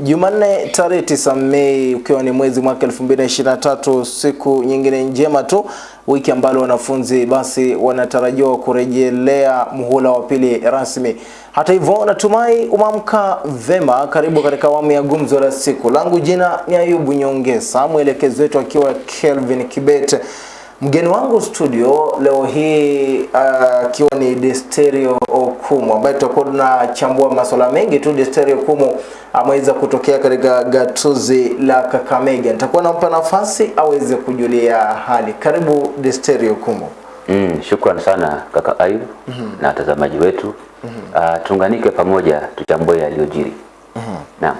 Jumanne tarehe 9 Mei ukiwa ni mwezi mwaka 2023, siku nyingine njema tu, wiki ambalo wanafunzi basi wanatarajiwa kurejelea muhula wa pili rasmi. Hata hivyo, natumai umeamka vema. Karibu katika awamu ya gumzo la siku. Langu jina ni Ayubu Nyongesa, mwelekezi wetu akiwa Kelvin Kibet. Mgeni wangu studio leo hii akiwa uh, ni Desterio Okumu ambaye tutakuwa tunachambua masuala mengi tu. Desterio Okumu ameweza kutokea katika gatuzi la Kakamega. Nitakuwa nampa nafasi aweze kujulia hali. Karibu Desterio Okumu. Mm, shukran sana kaka ayu mm -hmm. na watazamaji wetu mm -hmm. uh, tuunganike pamoja tuchambue yaliyojiri. mm -hmm. Naam.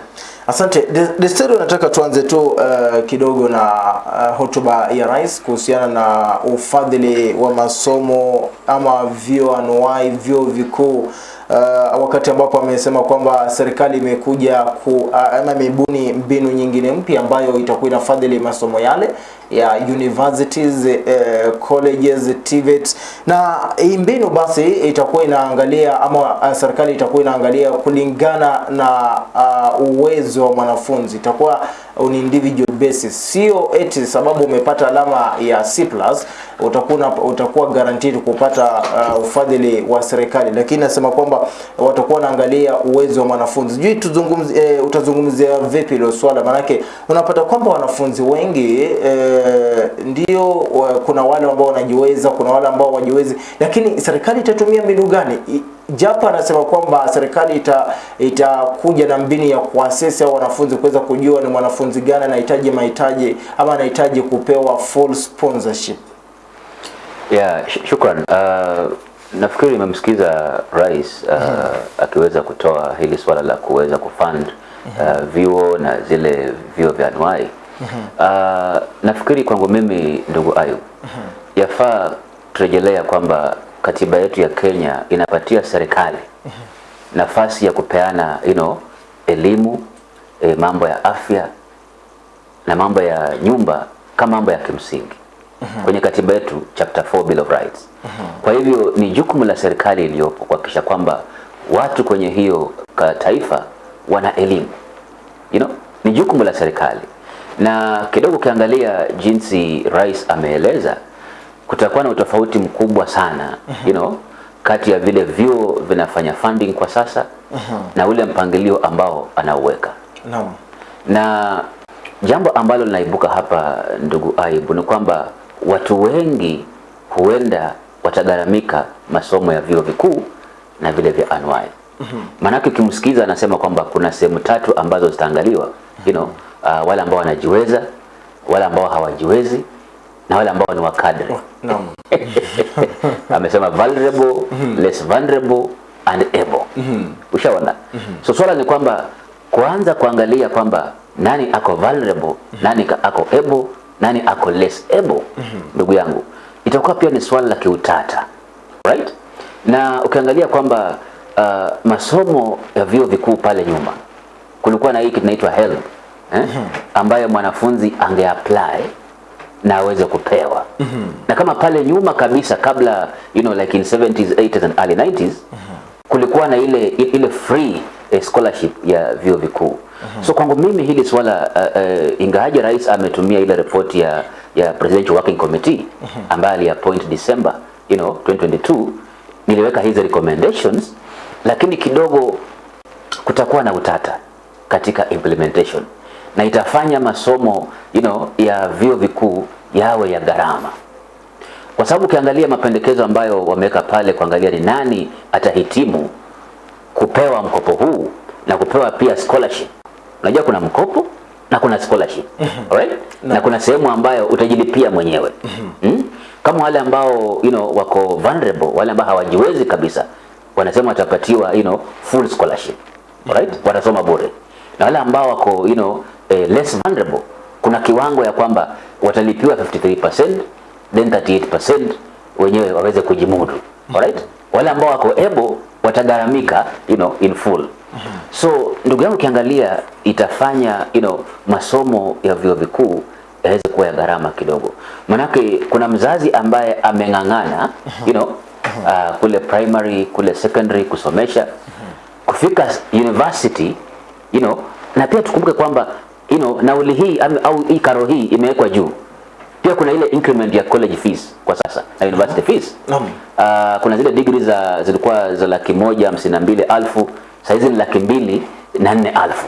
Asante. Desturi, nataka tuanze tu uh, kidogo na uh, hotuba ya rais kuhusiana na ufadhili wa masomo ama vyuo anuai, vyuo vikuu uh, wakati ambapo amesema kwamba serikali imekuja ku ama uh, ama imebuni mbinu nyingine mpya ambayo itakuwa inafadhili masomo yale ya universities uh, colleges TVET na hii mbinu basi itakuwa inaangalia ama uh, serikali itakuwa inaangalia kulingana na uh, uwezo wa mwanafunzi. Itakuwa on individual basis, sio eti sababu umepata alama ya C+ utakuwa utakuwa guaranteed kupata uh, ufadhili wa serikali, lakini nasema kwamba watakuwa naangalia uwezo wa mwanafunzi. Sijui tuzungumzie, e, utazungumzia vipi hilo swala? manake unapata kwamba wanafunzi wengi e, ndio kuna wale ambao wanajiweza, kuna wale ambao wajiwezi, lakini serikali itatumia mbinu gani? Japo anasema kwamba serikali itakuja ita na mbinu ya kuasesi au wanafunzi kuweza kujua ni mwanafunzi gani anahitaji mahitaji ama anahitaji kupewa full sponsorship. Yeah, sh shukran. Uh, nafikiri nimemsikiza rais uh, mm -hmm. akiweza kutoa hili swala la kuweza kufund uh, vyuo na zile vyuo vya anuai mm -hmm. uh, nafikiri kwangu mimi ndugu Ayub mm -hmm. yafaa turejelea kwamba katiba yetu ya Kenya inapatia serikali mm -hmm. nafasi ya kupeana you know, elimu e, mambo ya afya na mambo ya nyumba kama mambo ya kimsingi mm -hmm. kwenye katiba yetu chapter 4 Bill of Rights mm -hmm. kwa hivyo ni jukumu la serikali iliyopo kuhakikisha kwamba watu kwenye hiyo taifa wana elimu you know? ni jukumu la serikali na kidogo ukiangalia jinsi rais ameeleza kutakuwa na utofauti mkubwa sana -huh. you know, kati ya vile vyuo vinafanya funding kwa sasa uhum. na ule mpangilio ambao anauweka no. na jambo ambalo linaibuka hapa ndugu Aibu ni kwamba watu wengi huenda watagaramika masomo ya vyuo vikuu na vile vya anwai. Mm -hmm. maanake ukimsikiza anasema kwamba kuna sehemu tatu ambazo zitaangaliwa you know, uh, wale ambao wanajiweza wale ambao hawajiwezi na wale ambao ni wakadri Naam. amesema vulnerable mm -hmm. less vulnerable and able mm -hmm. ushaona mm -hmm. so swala ni kwamba kuanza kuangalia kwamba nani ako vulnerable mm -hmm. nani ako able nani ako less able ndugu mm -hmm. yangu itakuwa pia ni swala la kiutata right na ukiangalia kwamba uh, masomo ya vyuo vikuu pale nyuma kulikuwa na hii kitu inaitwa HELB eh? -hmm. ambayo mwanafunzi angeapply na aweze kupewa mm -hmm. na kama pale nyuma kabisa kabla you know like in 70s 80s and early 90s mm -hmm. Kulikuwa na ile ile free eh, scholarship ya vyuo vikuu mm -hmm. so kwangu mimi hili swala uh, uh, ingawaje rais ametumia ile ripoti ya ya presidential working committee mm -hmm. ambaye aliappoint December you know 2022 niliweka hizi recommendations lakini kidogo kutakuwa na utata katika implementation na itafanya masomo you know, ya vyuo vikuu yawe ya gharama, kwa sababu ukiangalia mapendekezo ambayo wameweka pale kuangalia ni nani atahitimu kupewa mkopo huu na kupewa pia scholarship. Unajua kuna mkopo na kuna scholarship right? no. na kuna sehemu ambayo utajilipia mwenyewe mm? kama wale ambao you know, wako vulnerable, wale ambao hawajiwezi kabisa, wanasema watapatiwa you know, full scholarship right? watasoma bure na wale ambao wako you know, eh, less vulnerable kuna kiwango ya kwamba watalipiwa 53% then 38% wenyewe waweze kujimudu. Alright? Wale ambao wako able watagaramika you know, in full. So ndugu yangu ukiangalia itafanya you know, masomo ya vyuo vikuu yaweze kuwa ya gharama kidogo. Manake kuna mzazi ambaye ameng'ang'ana you know, uh, kule primary kule secondary kusomesha. Kufika university you know, na pia tukumbuke kwamba you know, nauli hii au hii karo hii imewekwa juu pia kuna ile increment ya college fees kwa sasa na university fees. Naam. uh, kuna zile degree za zilikuwa za laki moja hamsini na mbili alfu. Sahizi ni laki mbili na nne alfu.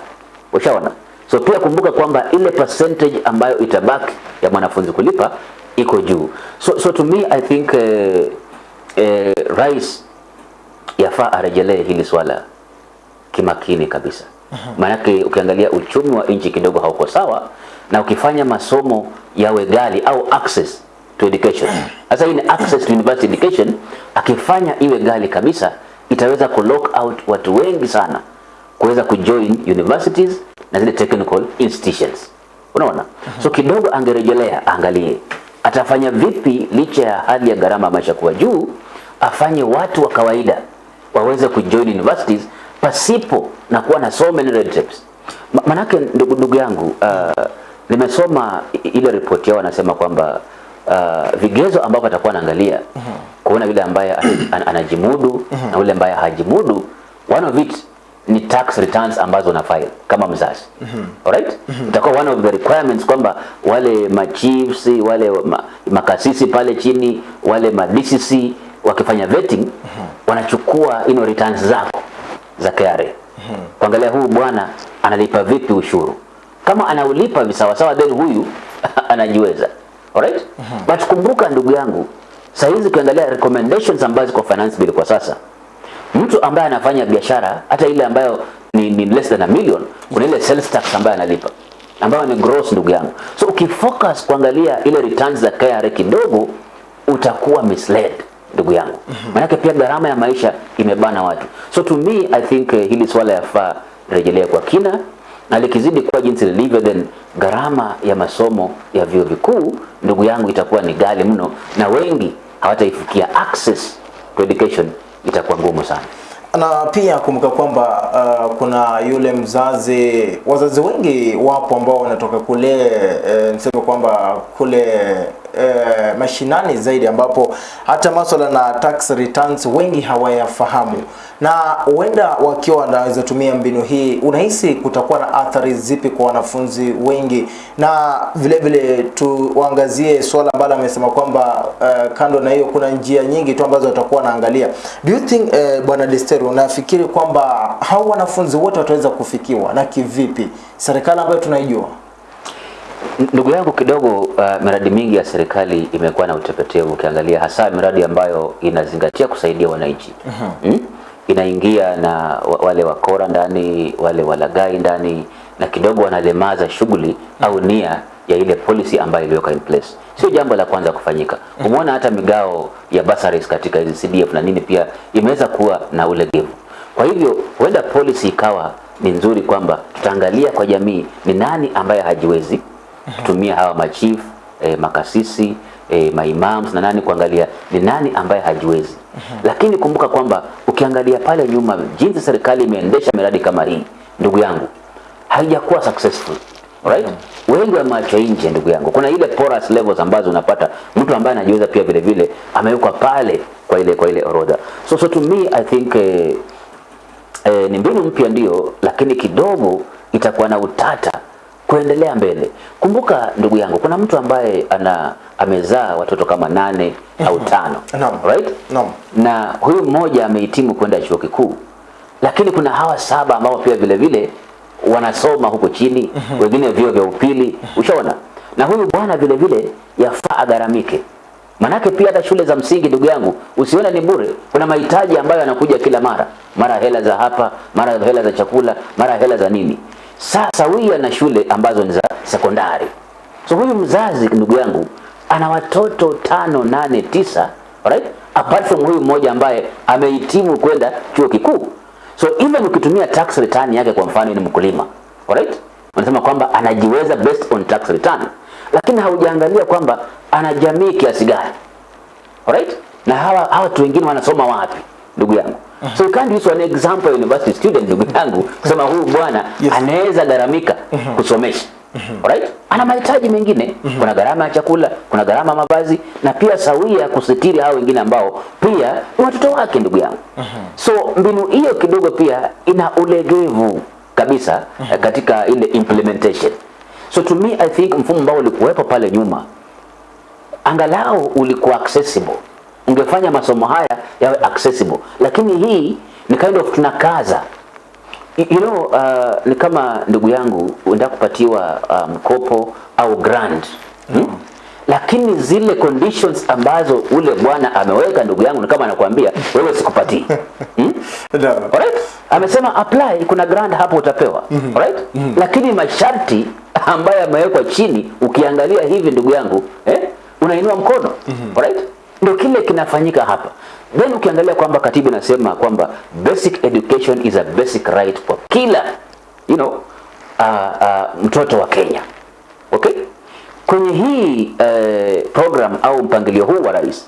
Ushaona? So pia kumbuka kwamba ile percentage ambayo itabaki ya mwanafunzi kulipa iko juu. So, so to me i think eh, eh, rais yafaa arejelee hili swala kimakini kabisa. Maanake ukiangalia uchumi wa nchi kidogo hauko sawa na ukifanya masomo yawe gali au access to education. Sasa hii ni access to university education. Akifanya iwe gali kabisa itaweza ku lock out watu wengi sana kuweza kujoin universities na zile technical institutions. Unaona? So kidogo angerejelea angalie atafanya vipi licha ya hali ya gharama maisha kuwa juu afanye watu wa kawaida waweze kujoin universities pasipo na kuwa na so many red tapes. Manake ndugu, ndugu yangu uh, nimesoma ile ripoti yao wanasema kwamba uh, vigezo ambavyo atakuwa anaangalia kuona yule ambaye an- an- anajimudu na yule ambaye hajimudu one of it ni tax returns ambazo na file kama mzazi. Alright? Itakuwa one of the requirements kwamba wale machiefs wale ma, makasisi pale chini wale ma DCC wakifanya vetting wanachukua ino returns zako za KRA kuangalia huu bwana analipa vipi ushuru kama anaulipa visawasawa then huyu anajiweza. Alright Mm -hmm. but kumbuka ndugu yangu sasa hizi ukiangalia recommendations ambazo ziko finance bill kwa sasa mtu ambaye anafanya biashara hata ile ambayo ni, ni less than a million kuna ile sales tax ambayo analipa ambayo ni gross ndugu yangu. So ukifocus kuangalia ile returns za KRA kidogo utakuwa misled ndugu yangu. Mm -hmm. Maana pia gharama ya maisha imebana watu. So to me i think uh, hili swala yafaa rejelea kwa kina na likizidi kuwa jinsi lilivyo then gharama ya masomo ya vyuo vikuu ndugu yangu itakuwa ni gali mno. Na wengi hawataifikia access to education itakuwa ngumu sana. Na pia kumbuka kwamba uh, kuna yule mzazi, wazazi wengi wapo ambao wanatoka kule eh, niseme kwamba kule eh, mashinani zaidi, ambapo hata masuala na tax returns wengi hawayafahamu, na huenda wakiwa wanaweza tumia mbinu hii, unahisi kutakuwa na athari zipi kwa wanafunzi wengi? Na vile vile tuangazie swala ambalo amesema kwamba uh, kando na hiyo kuna njia nyingi tu ambazo watakuwa wanaangalia. Do you think uh, bwana Destero, unafikiri kwamba hao wanafunzi wote wataweza kufikiwa na kivipi? Serikali ambayo tunaijua Ndugu yangu kidogo, uh, miradi mingi ya serikali imekuwa na utepetevu, ukiangalia hasa miradi ambayo inazingatia kusaidia wananchi mm? Inaingia na wale wakora ndani, wale walagai ndani, na kidogo wanalemaza shughuli au nia ya ile policy ambayo iliweka in place. Sio jambo la kwanza kufanyika. Umeona hata migao ya bursaries katika hizi CDF na nini pia imeweza kuwa na ulegevu. Kwa hivyo huenda policy ikawa ni nzuri kwamba tutaangalia kwa jamii ni nani ambaye hajiwezi kutumia hawa machief eh, makasisi eh, maimams na nani kuangalia ni nani ambaye hajiwezi. Lakini kumbuka kwamba ukiangalia pale nyuma jinsi serikali imeendesha miradi kama hii ndugu yangu haijakuwa successful right? Wengi wameachwa nje ndugu yangu. Kuna ile porous levels ambazo unapata mtu ambaye anajiweza pia vile vile amewekwa pale kwa ile kwa ile orodha. So, so to me i think eh, eh, ni mbinu mpya ndio, lakini kidogo itakuwa na utata kuendelea mbele. Kumbuka ndugu yangu, kuna mtu ambaye ana amezaa watoto kama nane mm -hmm. au tano no. right? no. na huyu mmoja amehitimu kwenda chuo kikuu, lakini kuna hawa saba ambao pia vile vile wanasoma huko chini, mm -hmm. wengine vio vya upili, ushaona. Na huyu bwana vile vile yafaa agaramike manake pia hata shule za msingi ndugu yangu, usione ni bure. Kuna mahitaji ambayo yanakuja kila mara, mara hela za hapa, mara hela za chakula, mara hela za nini. Sasa na shule ambazo ni za sekondari. So huyu mzazi ndugu yangu ana watoto tano, nane, tisa, right? Apart from huyu mmoja ambaye amehitimu kwenda chuo kikuu. So even ukitumia tax return yake kwa mfano ni mkulima, alright? Wanasema kwamba anajiweza based on tax return, lakini haujaangalia kwamba ana jamii kiasi gani. Alright? Na hawa hawa watu wengine wanasoma wapi ndugu yangu? So you can't use an example university student ndugu yangu kusema huyu bwana Yes. anaweza gharamika kusomesha. Alright? Ana mahitaji mengine, kuna gharama ya chakula, kuna gharama ya mavazi na pia sawia kusitiri hao wengine ambao pia ni watoto wake ndugu yangu. So mbinu hiyo kidogo pia ina ulegevu kabisa eh, katika ile implementation. So to me I think mfumo ambao ulikuwepo pale nyuma angalau ulikuwa accessible, ungefanya masomo haya yawe accessible, lakini hii ni kind of tunakaza You know, uh, ni kama ndugu yangu uenda kupatiwa mkopo um, au grant hmm? mm. Lakini zile conditions ambazo ule bwana ameweka, ndugu yangu, ni kama anakuambia wewe sikupatii hmm? no. Alright? Amesema apply, kuna grant hapo utapewa. mm -hmm. Alright? Lakini masharti ambayo yamewekwa chini ukiangalia hivi ndugu yangu, eh, unainua mkono. mm -hmm. Alright? Ndio kile kinafanyika hapa. Then ukiangalia kwamba katibu inasema kwamba basic education is a basic right for kila you know, uh, uh, mtoto wa Kenya. Okay? Kwenye hii uh, program au mpangilio huu wa rais,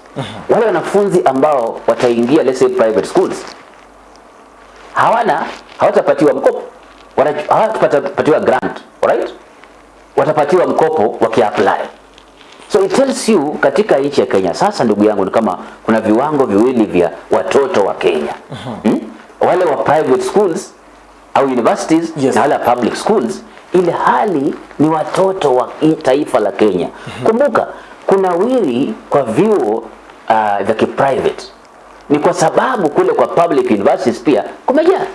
wale wanafunzi ambao wataingia let's say private schools hawana hawatapatiwa mkopo hawatapatiwa grant alright watapatiwa mkopo wakiapply so it tells you katika nchi ya Kenya sasa ndugu yangu ni kama kuna viwango viwili vya watoto wa Kenya. Hmm? wale wa private schools au universities Yes. na wale wa public schools ile hali ni watoto wa taifa la Kenya. Kumbuka kuna wili kwa vyuo uh, vya kiprivate ni kwa sababu kule kwa public universities pia kumejaa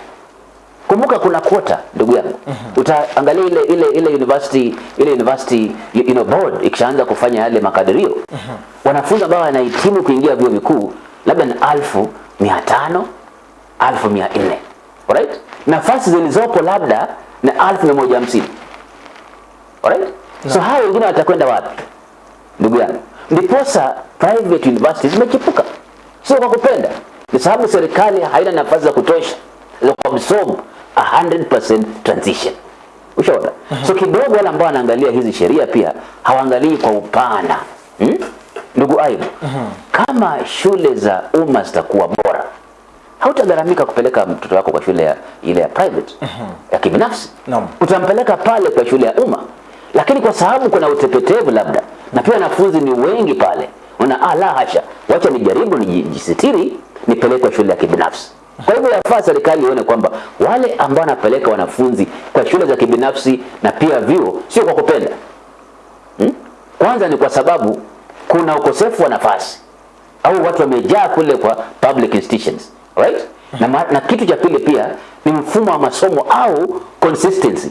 kumbuka kuna quota ndugu yangu. Utaangalia ile ile ile university ile university you know, board ikishaanza kufanya yale makadirio. Wanafunzi ambao wanahitimu kuingia vyuo vikuu labda ni alfu mia tano alfu mia nne. Alright? Nafasi zilizopo labda ni alfu mia moja hamsini. Alright? So hao wengine watakwenda wapi? Ndugu yangu. Ndiposa private universities zimechipuka. Sio kwa kupenda. Ni sababu serikali haina nafasi za kutosha za kuabsorb 100% transition. Ushaona? So kidogo wale ambao wanaangalia hizi sheria pia hawaangalii kwa upana. Hmm? ndugu aibu kama shule za umma zitakuwa bora hautagharamika kupeleka mtoto wako kwa shule ya, ile ya private ya kibinafsi. No. utampeleka pale kwa shule ya umma. Lakini kwa sababu kuna utepetevu labda na pia wanafunzi ni wengi pale una ah, la hasha wacha nijaribu nijisitiri nipelekwe shule ya kibinafsi kwa hivyo yafaa serikali ione kwamba wale ambao wanapeleka wanafunzi kwa shule za kibinafsi na pia vyuo sio kwa kupenda. Hmm? kwanza ni kwa sababu kuna ukosefu wa nafasi au watu wamejaa kule kwa public institutions right? Na, na kitu cha pili pia ni mfumo wa masomo au consistency.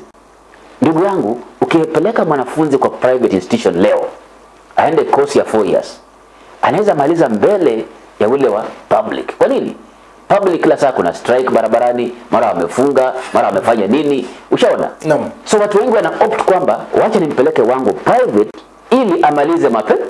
Ndugu yangu ukipeleka mwanafunzi kwa private institution leo aende course ya 4 years anaweza maliza mbele ya ule wa public. Kwa nini public kila saa kuna strike barabarani mara wamefunga mara wamefanya nini ushaona Naam. so watu wengi wana opt kwamba wacha nimpeleke wangu private ili amalize mapema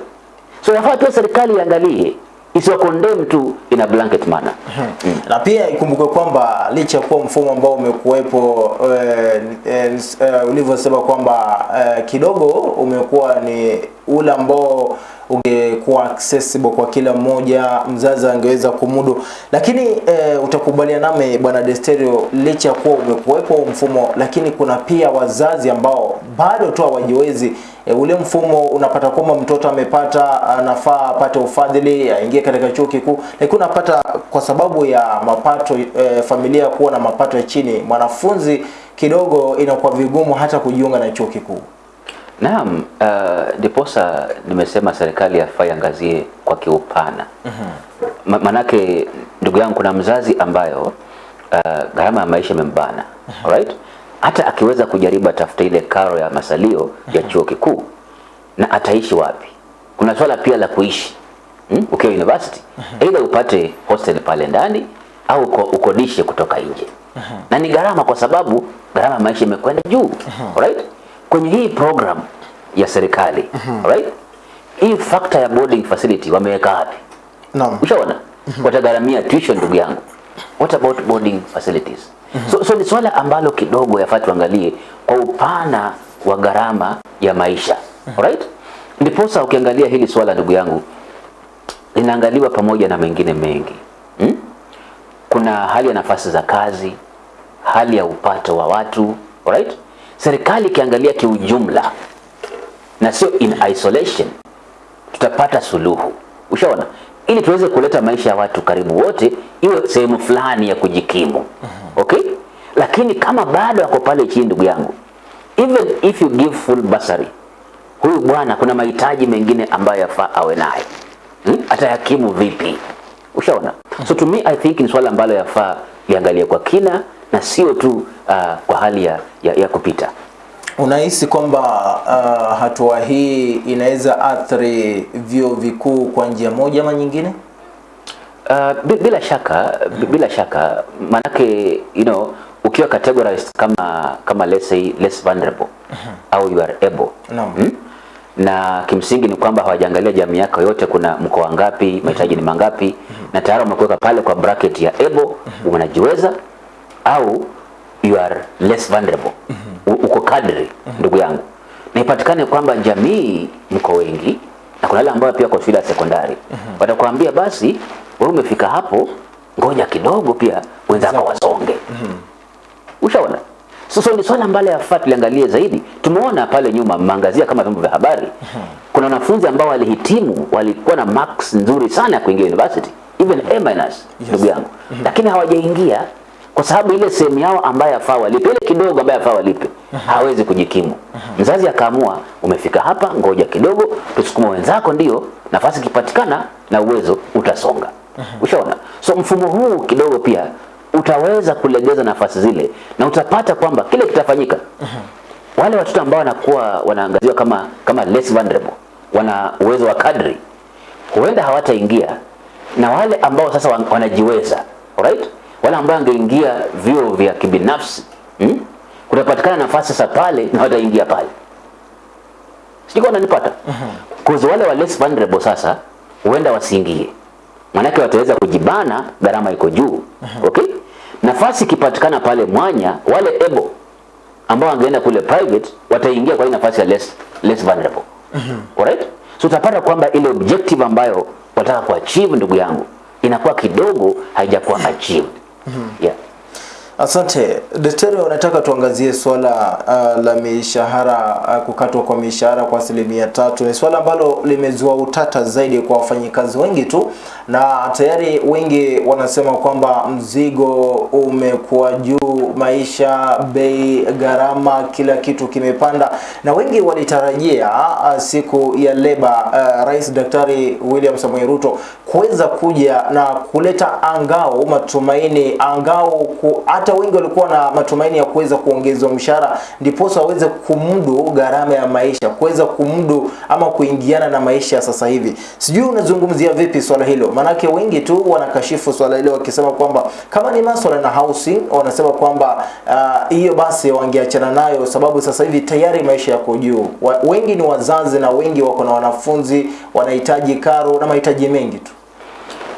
so yafaa pia serikali iangalie isiwa condemn tu in a blanket manner Hmm. Hmm. na pia ikumbukwe kwamba licha ya kuwa mfumo ambao umekuwepo eh, eh, eh, ulivyosema kwamba eh, kidogo umekuwa ni ule ambao ungekuwa accessible kwa kila mmoja, mzazi angeweza kumudu, lakini eh, utakubaliana nami bwana Desterio, licha ya kuwa umekuwepo mfumo, lakini kuna pia wazazi ambao bado tu hawajiwezi e, ule mfumo unapata kwamba mtoto amepata anafaa apate ufadhili aingie katika chuo kikuu, lakini unapata kwa sababu ya mapato e, familia kuwa na mapato ya chini, mwanafunzi kidogo inakuwa vigumu hata kujiunga na chuo kikuu. Naam, uh, ndiposa nimesema serikali yafaa iangazie kwa kiupana. Ma manake ndugu yangu, kuna mzazi ambayo uh, gharama ya maisha imembana mm -hmm. right? Hata akiweza kujaribu atafuta ile karo ya masalio mm -hmm. ya chuo kikuu, na ataishi wapi? Kuna swala pia la kuishi hmm? ukiwa university, mm -hmm. aidha upate hostel pale ndani au uko, ukodishe kutoka nje mm -hmm. na ni gharama, kwa sababu gharama ya maisha imekwenda juu alright? Kwenye hii program ya serikali mm -hmm. right? hii factor ya boarding facility wameweka wapi? Naam. Ushaona? Mm -hmm. Watagharamia tuition ndugu yangu. What about boarding facilities? Mm -hmm. So, so ni swala ambalo kidogo yafaa tuangalie kwa upana wa gharama ya maisha. Alright? Ndiposa ukiangalia hili swala ndugu yangu linaangaliwa pamoja na mengine mengi. Hmm? Kuna hali ya nafasi za kazi, hali ya upato wa watu, alright? Serikali ikiangalia kiujumla na sio in isolation tutapata suluhu. Ushaona? Ili tuweze kuleta maisha ya watu karibu wote iwe sehemu fulani ya kujikimu. Okay? lakini kama bado ako pale chini, ndugu yangu, even if you give full bursary, huyu bwana kuna mahitaji mengine ambayo yafaa awe naye hmm? Atayakimu vipi? Ushaona? So to me I think ni swala ambalo yafaa liangalie kwa kina na sio tu uh, kwa hali ya, ya, ya kupita. Unahisi kwamba uh, hatua hii inaweza athiri vyuo vikuu kwa njia moja ama nyingine? Uh, bila shaka bi- bila shaka manake you know ukiwa categorized kama kama let's say less vulnerable au you are able no. hmm? na kimsingi ni kwamba hawajaangalia jamii yako yote, kuna mkoa ngapi, mahitaji ni mangapi, na tayari umekuweka pale kwa bracket ya able, unajiweza au you are less vulnerable, mm -hmm. uko kadri, mm -hmm. ndugu yangu, na ipatikane kwamba jamii mko wengi na kuna wale ambao pia kwa shule ya sekondari watakwambia basi, wewe umefika hapo, ngoja kidogo, pia wenzako wasonge. mm -hmm. Ushaona? Sasa ni swala ambalo yafaa tuliangalie zaidi. Tumeona pale nyuma mangazia kama vyombo vya habari, kuna wanafunzi ambao walihitimu walikuwa na marks nzuri sana ya kuingia university even A minus, ndugu yangu, lakini hawajaingia kwa sababu ile sehemu yao ambayo afaa walipe, ile kidogo ambayo yafaa walipe, hawezi kujikimu. Mzazi akaamua, umefika hapa, ngoja kidogo, tusukuma wenzako, ndio nafasi ikipatikana na uwezo utasonga. Ushaona? So mfumo huu kidogo pia utaweza kulegeza nafasi zile na utapata kwamba kile kitafanyika. Wale watoto ambao wanakuwa wanaangaziwa kama kama less vulnerable, wana uwezo wa kadri, huenda hawataingia, na wale ambao sasa wanajiweza, alright, wale ambao angeingia vyuo vya kibinafsi hmm? kutapatikana nafasi sasa pale na wataingia pale. Sijui kama unanipata. Cause wale wa less vulnerable sasa huenda wasiingie, maanake wataweza kujibana, gharama iko juu. Okay, nafasi ikipatikana pale mwanya, wale able ambao wangeenda kule private wataingia kwa nafasi ya less, less vulnerable. Alright? So utapata kwamba ile objective ambayo wataka kuachieve, ndugu yangu, inakuwa kidogo haijakuwa achieved. Yeah. Asante daktari, unataka tuangazie swala uh, la mishahara uh, kukatwa kwa mishahara kwa asilimia tatu. Ni swala ambalo limezua utata zaidi kwa wafanyikazi wengi tu, na tayari wengi wanasema kwamba mzigo umekuwa juu, maisha, bei, gharama, kila kitu kimepanda, na wengi walitarajia uh, siku ya leba uh, Rais Daktari William Samoei Ruto kuweza kuja na kuleta angao matumaini angao ku, hata wengi walikuwa na matumaini ya kuweza kuongezwa mshahara ndiposa waweze kumdu gharama ya maisha kuweza kumdu ama kuingiana na maisha sasa hivi. Sijui unazungumzia vipi swala hilo maanake wengi tu wanakashifu swala hilo wakisema kwamba kama ni maswala na housing wanasema kwamba hiyo uh, basi wangeachana nayo sababu sasa hivi tayari maisha yako juu. Wengi ni wazazi na wengi wako na wanafunzi wanahitaji karo na mahitaji mengi tu.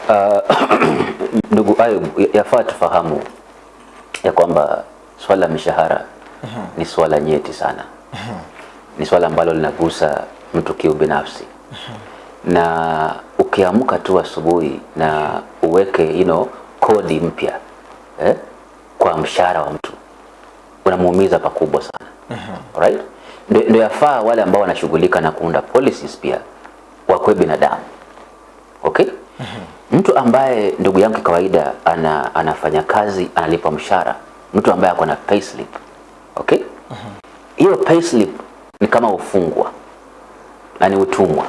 Ndugu Ayub, ya- yafaa tufahamu ya kwamba swala la mishahara ni swala nyeti sana. Ni swala ambalo linagusa mtu kiubinafsi, na ukiamka tu asubuhi na uweke you know, kodi mpya eh, kwa mshahara wa mtu unamuumiza pakubwa sana. Alright? Ndio ndio yafaa wale ambao wanashughulika na kuunda policies pia wakuwe binadamu. Okay? Mtu ambaye ndugu yangu kawaida ana, anafanya kazi analipwa mshahara, mtu ambaye ako na payslip. Okay? Hiyo payslip ni kama ufungwa na ni utumwa.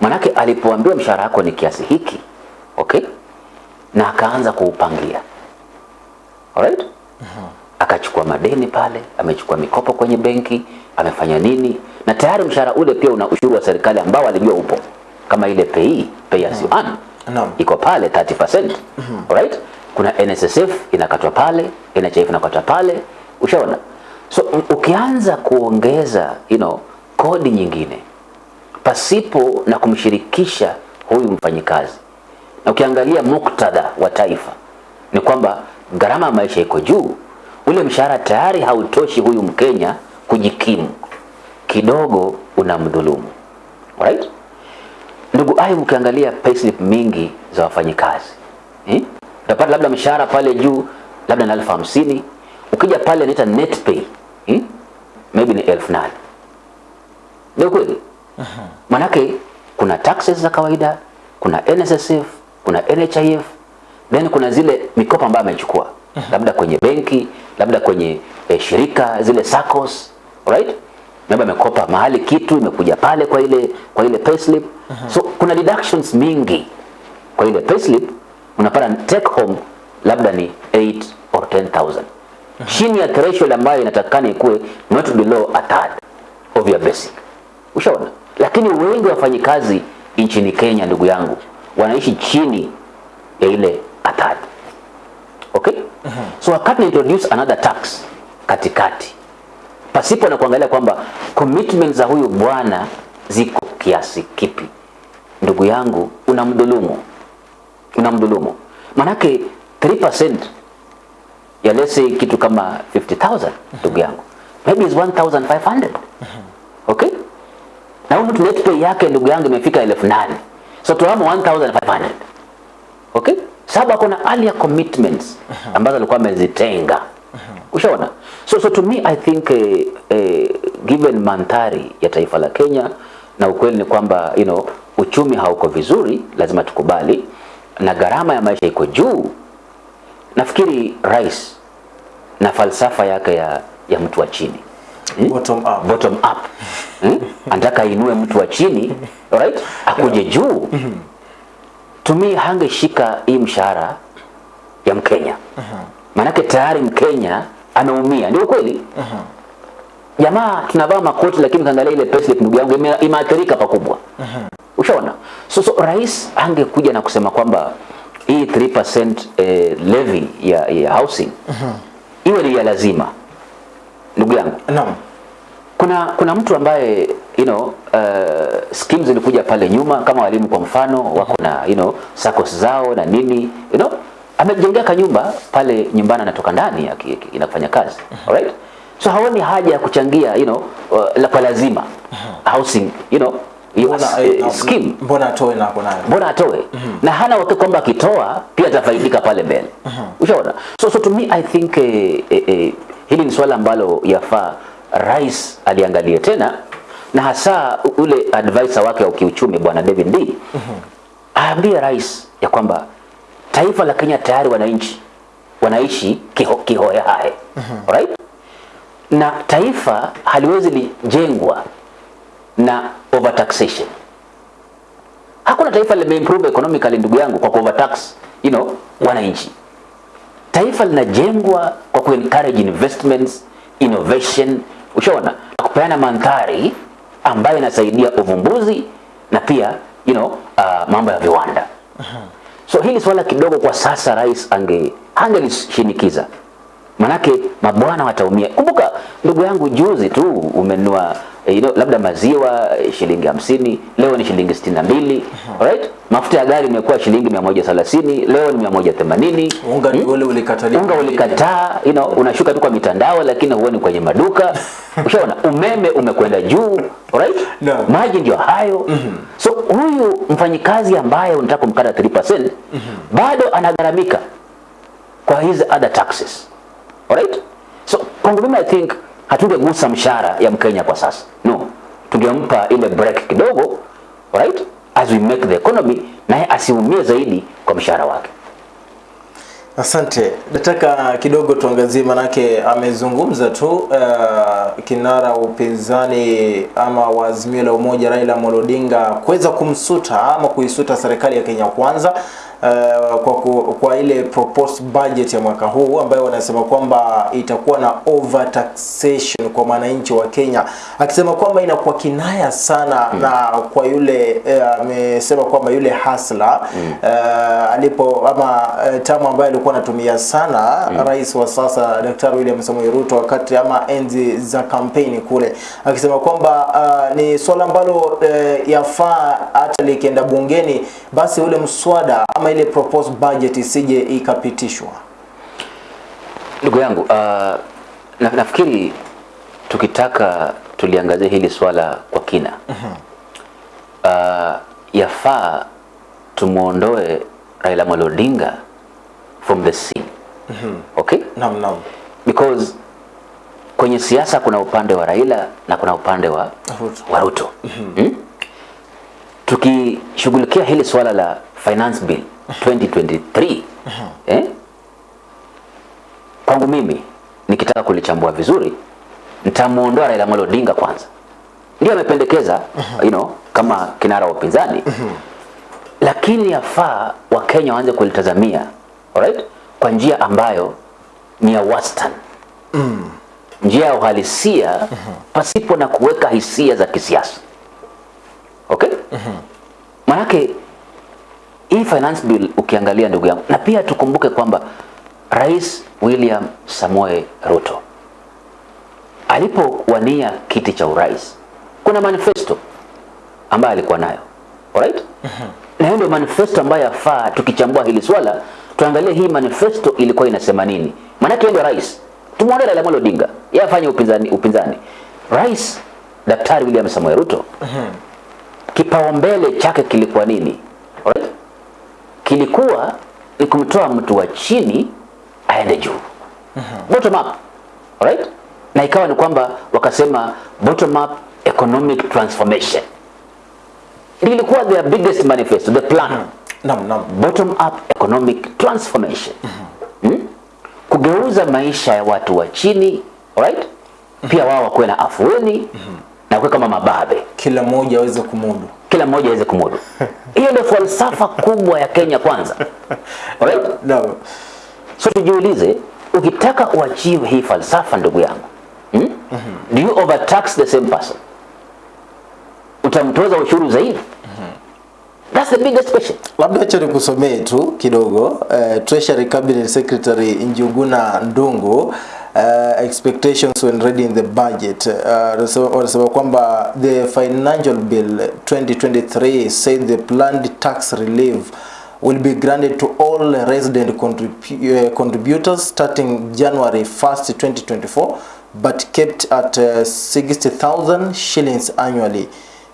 Manake alipoambiwa mshahara wako ni kiasi hiki, okay? Na akaanza kuupangia. Alright? Akachukua madeni pale, amechukua mikopo kwenye benki, amefanya nini? Na tayari mshahara ule pia una ushuru wa serikali ambao alijua upo. Kama ile pay, pay as you earn Naam. iko pale 30%. Alright? Kuna NSSF inakatwa pale, NHIF inakatwa pale. Ushaona? So ukianza kuongeza you know, kodi nyingine pasipo na kumshirikisha huyu mfanyikazi, na ukiangalia muktadha wa taifa ni kwamba gharama ya maisha iko juu, ule mshahara tayari hautoshi huyu Mkenya kujikimu, kidogo unamdhulumu. Alright? Ndugu Ayub, ukiangalia payslip mingi za wafanyikazi eh? utapata labda mshahara pale juu labda ni elfu hamsini ukija pale inaita net pay eh? maybe ni elfu nane ndio kweli manake kuna taxes za kawaida kuna NSSF kuna NHIF then kuna zile mikopo ambayo amechukua labda kwenye benki, labda kwenye eh, shirika zile SACCOS, right? Labda amekopa mahali kitu imekuja pale kwa ile kwa ile payslip. So kuna deductions mingi kwa ile payslip, unapata take home labda ni 8 or 10000 chini ya threshold ambayo inatakikana ikuwe not below a third of your basic. Ushaona? Lakini wengi wafanyikazi nchini Kenya, ndugu yangu, wanaishi chini ya ile athari. Okay? Uh -huh. So wakati introduce another tax katikati pasipo na kuangalia kwamba commitment za huyu bwana ziko kiasi kipi, ndugu yangu, unamdhulumu, unamdhulumu. Manake 3% ya let's say kitu kama 50000 ndugu yangu, maybe is 1500 okay, na huyu mtu pay yake ndugu yangu imefika elfu nane. So tuamo 1500 okay, sababu ako na earlier commitments ambazo alikuwa amezitenga. Ushaona. So, so to me I think eh, eh, given mandhari ya taifa la Kenya na ukweli ni kwamba you know, uchumi hauko vizuri, lazima tukubali, na gharama ya maisha iko juu. Nafikiri rais na falsafa yake ya, ya mtu wa chini Bottom up. bottom up hmm? anataka ainue mtu wa chini alright, akuje juu. tumi hangeshika hii mshahara ya Mkenya, maanake tayari Mkenya anaumia, ndio kweli. Jamaa tunavaa makoti, lakini kaangalia ile payslip, ndugu yangu, imeathirika pakubwa. Ushaona? So, so rais angekuja na kusema kwamba hii 3% eh, levy ya, ya housing iwe ni ya lazima, ndugu yangu Naam. kuna kuna mtu ambaye you know, uh, schemes zilikuja pale nyuma kama walimu kwa mfano wako na you know, SACCOS zao na nini you know, amejengea kanyumba pale nyumbani anatoka ndani inafanya kazi alright? so haoni haja ya kuchangia you know, uh, la kwa lazima housing you know, hiyo eh, scheme mbona atoe na -hmm. nayo? mbona atoe na hana wakati kwamba akitoa pia atafaidika pale mbele mm -hmm. ushaona so, so to me i think eh, eh, eh, hili ni swala ambalo yafaa rais aliangalie tena na hasa ule advisor wake wa kiuchumi bwana David D mm -hmm. aambie rais ya kwamba taifa la Kenya tayari wananchi wanaishi kiho, kihoyahae mm -hmm. right? na taifa haliwezi lijengwa na overtaxation Hakuna taifa limeimprove economically ndugu yangu kwa overtax, you know, wananchi. Taifa linajengwa kwa kuencourage investments, innovation, ushaona, na kupeana mandhari ambayo inasaidia uvumbuzi na pia you know, uh, mambo ya viwanda. So hili swala kidogo kwa sasa rais ange angelishinikiza, manake mabwana wataumia. Kumbuka ndugu yangu, juzi tu umenunua eh, you know, labda maziwa eh, shilingi hamsini, leo ni shilingi sitini na mbili right? Mafuta ya gari imekuwa shilingi mia moja thelathini, leo ni mia moja themanini. Unga hmm? ule ulikataliwa. Unga ulikataa, you know, unashuka tu kwa mitandao lakini huoni kwenye maduka. Ushaona, umeme umekwenda juu, right? No. Maji ndio hayo. mm -hmm. So huyu mfanyikazi ambaye unataka kumkata 3% bado anagharamika kwa hizi other taxes. Alright? So kwangu mimi I think hatungegusa mshahara ya Mkenya kwa sasa. No. Tungempa ile break kidogo, right, As we make the economy naye asiumie zaidi kwa mshahara wake. Asante. Nataka kidogo tuangazie, manake amezungumza tu uh, kinara wa upinzani ama wa Azimio la Umoja Raila Amolo Odinga kuweza kumsuta ama kuisuta serikali ya Kenya Kwanza uh, kwa, ku, kwa ile proposed budget ya mwaka huu ambayo wanasema kwamba itakuwa na overtaxation kwa wananchi wa Kenya, akisema kwamba inakuwa kinaya sana mm. na kwa yule amesema uh, kwamba yule hasla mm. uh, alipo ama uh, tamu ambayo alikuwa anatumia sana mm. rais wa sasa Daktari William Samoei Ruto wakati ama enzi za kampeni kule, akisema kwamba uh, ni swala ambalo uh, yafaa hata likienda bungeni basi ule mswada ama ile proposed budget isije ikapitishwa. Ndugu yangu, uh, na, nafikiri tukitaka tuliangazia hili swala kwa kina uh, yafaa tumwondoe Raila Amolo Odinga from the scene okay? Naam, naam. Because kwenye siasa kuna upande wa Raila na kuna upande wa Ruto. wa Ruto. Hmm? Tukishughulikia hili swala la finance bill 2023 eh? kwangu mimi nikitaka kulichambua vizuri nitamuondoa Raila Amolo Odinga kwanza ndio amependekeza you know, kama kinara wa upinzani lakini yafaa wakenya waanze kulitazamia alright? kwa njia ambayo ni ya wastani njia ya uhalisia mm -hmm. pasipo na kuweka hisia za kisiasa okay mm -hmm. manake hii finance bill ukiangalia ndugu yangu na pia tukumbuke kwamba rais william samoe ruto alipowania kiti cha urais kuna manifesto ambayo alikuwa nayo alright mm -hmm. na hiyo ndio manifesto ambayo yafaa tukichambua hili swala tuangalie hii manifesto ilikuwa inasema nini. Maanake ndio rais. Tumwone Raila Amolo Odinga. Yeye afanye upinzani upinzani. Rais daktari William Samoei Ruto. Kipaumbele chake kilikuwa nini? Alright? kilikuwa ni kumtoa mtu wa chini aende juu. Bottom up. Alright? na ikawa ni kwamba wakasema bottom up economic transformation. Ilikuwa their biggest manifesto the plan Naam, naam. bottom up economic transformation mm hmm? hmm? kugeuza maisha ya watu wa chini alright? pia wao wakuwe na afueni na kuwe kama mababe Kila mmoja aweze kumudu. kila mmoja aweze kumudu hiyo ndio falsafa kubwa ya Kenya kwanza alright? Naam. so tujiulize ukitaka uachieve hii falsafa ndugu yangu hmm? mm hmm? do you overtax the same person utamtoza ushuru zaidi that's the biggest question. Labda acha nikusomee tu kidogo. Uh, Treasury Cabinet Secretary Njuguna Ndungu uh, expectations when reading the budget. Uh, kwamba the financial bill 2023 said the planned tax relief will be granted to all resident contribu- uh, contributors starting January 1st 2024 but kept at uh, 60,000 shillings annually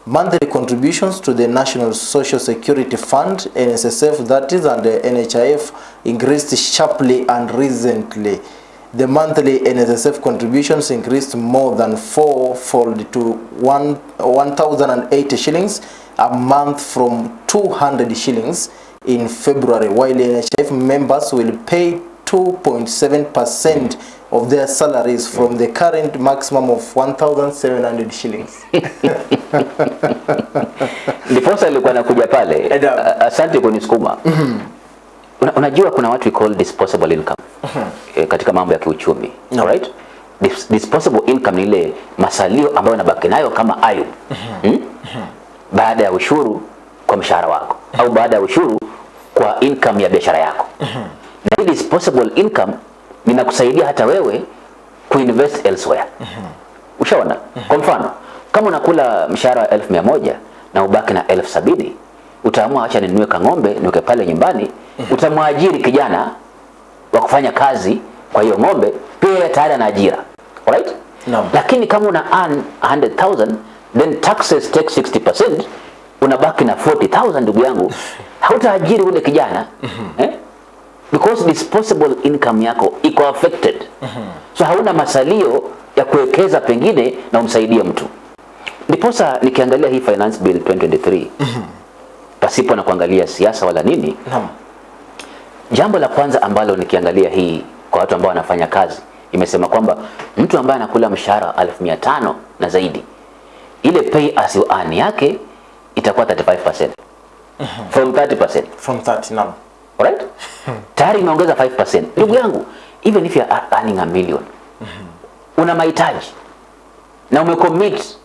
Monthly contributions to the National Social Security Fund, NSSF that is, and the NHIF increased sharply and recently. The monthly NSSF contributions increased more than fourfold to one 1,080 shillings a month from 200 shillings in February, while NHIF members will pay 2.7% of their salaries from the current maximum of 1,700 shillings. ndiposa ilikuwa nakuja pale asante kunisukuma. Una, unajua kuna watu we call disposable income eh, katika mambo ya kiuchumi No. alright? Dis, disposable income ni ile masalio ambayo unabaki nayo kama ayu hmm? baada ya ushuru kwa mshahara wako au baada ya ushuru kwa income ya biashara yako. Na hii disposable income ninakusaidia hata wewe kuinvest elsewhere. Ushaona? Kwa mfano kama unakula mshahara wa elfu mia moja na ubaki na elfu sabini utaamua acha ninunue kang'ombe niweke pale nyumbani utamwajiri kijana wa kufanya kazi kwa hiyo ng'ombe pia tayari ana ajira. Alright? No. lakini kama una earn 100,000 then taxes take 60% unabaki na 40,000 ndugu yangu. Hautaajiri ule kijana eh? because disposable income yako iko affected. So hauna masalio ya kuwekeza pengine na umsaidie mtu ndiposa nikiangalia hii finance bill 2023 mm -hmm. pasipo na kuangalia siasa wala nini Naam. jambo la kwanza ambalo nikiangalia hii kwa watu ambao wanafanya kazi imesema kwamba mtu ambaye anakula mshahara wa elfu mia tano na zaidi ile pay as you earn yake itakuwa 35% mm -hmm. from 30% From 30 naam. alright tayari imeongeza 5% ndugu yangu even if you are earning a million mm -hmm. una mahitaji na umecommit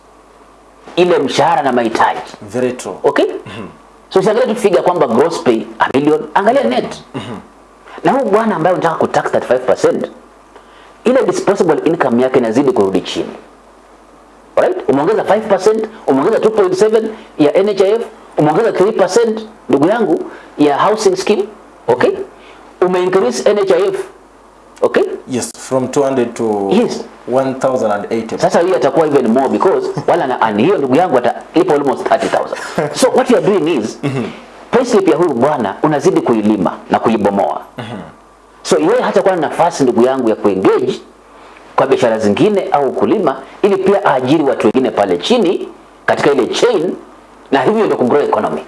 ile mshahara na mahitaji. Very true. okay? Mm -hmm. so usiangalie tu figure kwamba gross pay a million. Angalia net. Mm -hmm. na huyu bwana ambaye unataka kutax 35% ile disposable income yake inazidi kurudi chini. Alright? Umeongeza 5% umeongeza 2.7 ya NHIF umeongeza 3% ndugu yangu ya housing scheme. Okay? Ume increase NHIF okay? Yes, from 200 to Yes. 1080. sasa hiyo atakuwa even more because wala na and hiyo ndugu yangu atalipa almost 30000 so what you are doing is payslip ya huyu bwana unazidi kuilima na kuibomoa. So yeye hata kwa nafasi ndugu yangu ya kuengage kwa biashara zingine au kulima ili pia aajiri watu wengine pale chini katika ile chain na hivyo ndio kugrow economy.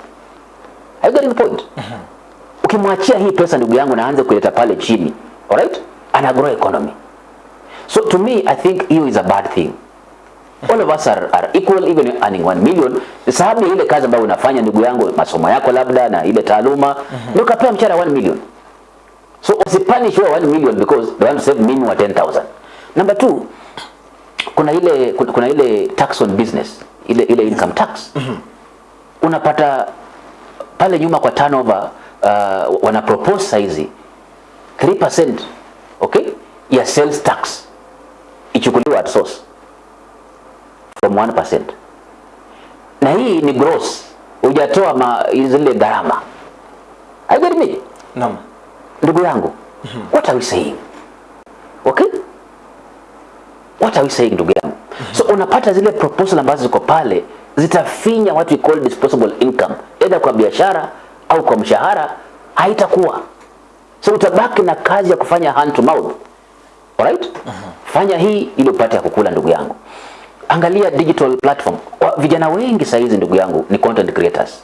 Are you getting the point? Ukimwachia hii pesa ndugu yangu naanze kuleta pale chini alright ana grow economy. So to me i think hiyo is a bad thing. All of us are, are equal even earning 1 million. Sababu ya ile kazi ambayo unafanya ndugu yangu masomo yako labda na ile taaluma. Ndio kapewa mshahara 1 million. So usipanish your 1 million because they want to save minimum wa 10000 number two kuna ile kuna, kuna ile tax on business ile ile income tax. Unapata pale nyuma kwa turnover uh, wana propose saizi 3% okay? Ya sales tax. Ichukuliwa at source. From 1% na hii ni gross. Hujatoa ma- zile gharama. I get me? Naam. ndugu yangu mm -hmm. what are we saying? Okay? What are we saying ndugu yangu? Mm -hmm. so unapata zile proposal ambazo ziko pale zitafinya what we call disposable income either kwa biashara au kwa mshahara haitakuwa so utabaki na kazi ya kufanya hand to mouth. Alright? Fanya hii ili upate ya kukula ndugu yangu. Angalia digital platform. Wa- vijana wengi saa hizi ndugu yangu ni content creators.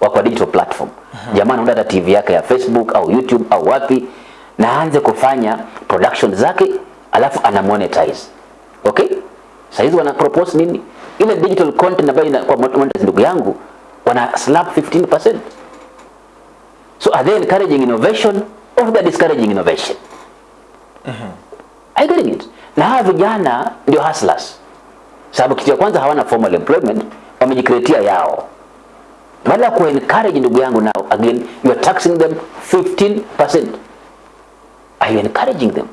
Wa kwa digital platform. Jamaa anaunda hata tv yake ya facebook au youtube au wapi na aanze kufanya production zake alafu ana monetize. Okay? Saa hizi wana propose nini? Ile digital content ambayo inakuwa monetize ndugu yangu wana slap 15% so are they encouraging innovation or the discouraging innovation. I getting it. Na hawa vijana ndio hustlers. Sababu kitu ya kwanza hawana formal employment wamejikreatia yao. Badala ya kuencourage ndugu yangu now again you are taxing them 15% are you encouraging them?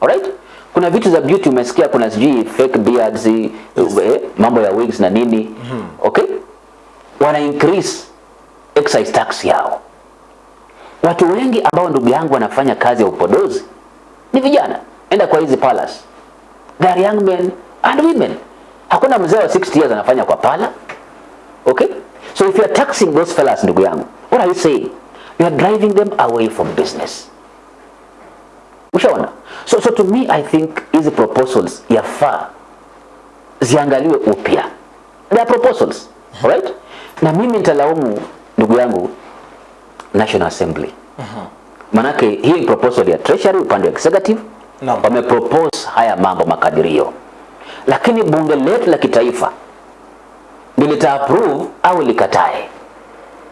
Alright kuna vitu za beauty umesikia kuna sijui fake beards eh, mambo ya wigs na nini. Okay? Wana increase excise tax yao watu wengi ambao ndugu yangu wanafanya kazi ya upodozi ni vijana. Enda kwa hizi palace. They are young men and women. Hakuna mzee wa 60 years anafanya kwa pala. Okay? So if you are taxing those fellas ndugu yangu what are you saying? You are driving them away from business. Ushaona? So, so to me i think hizi proposals yafaa ziangaliwe upya. They are proposals alright na mimi nitalaumu ndugu yangu national assembly. Manake hii proposal ya treasury upande wa executive Naam. wamepropose haya mambo makadirio. Lakini bunge letu la kitaifa lilita approve au likatae.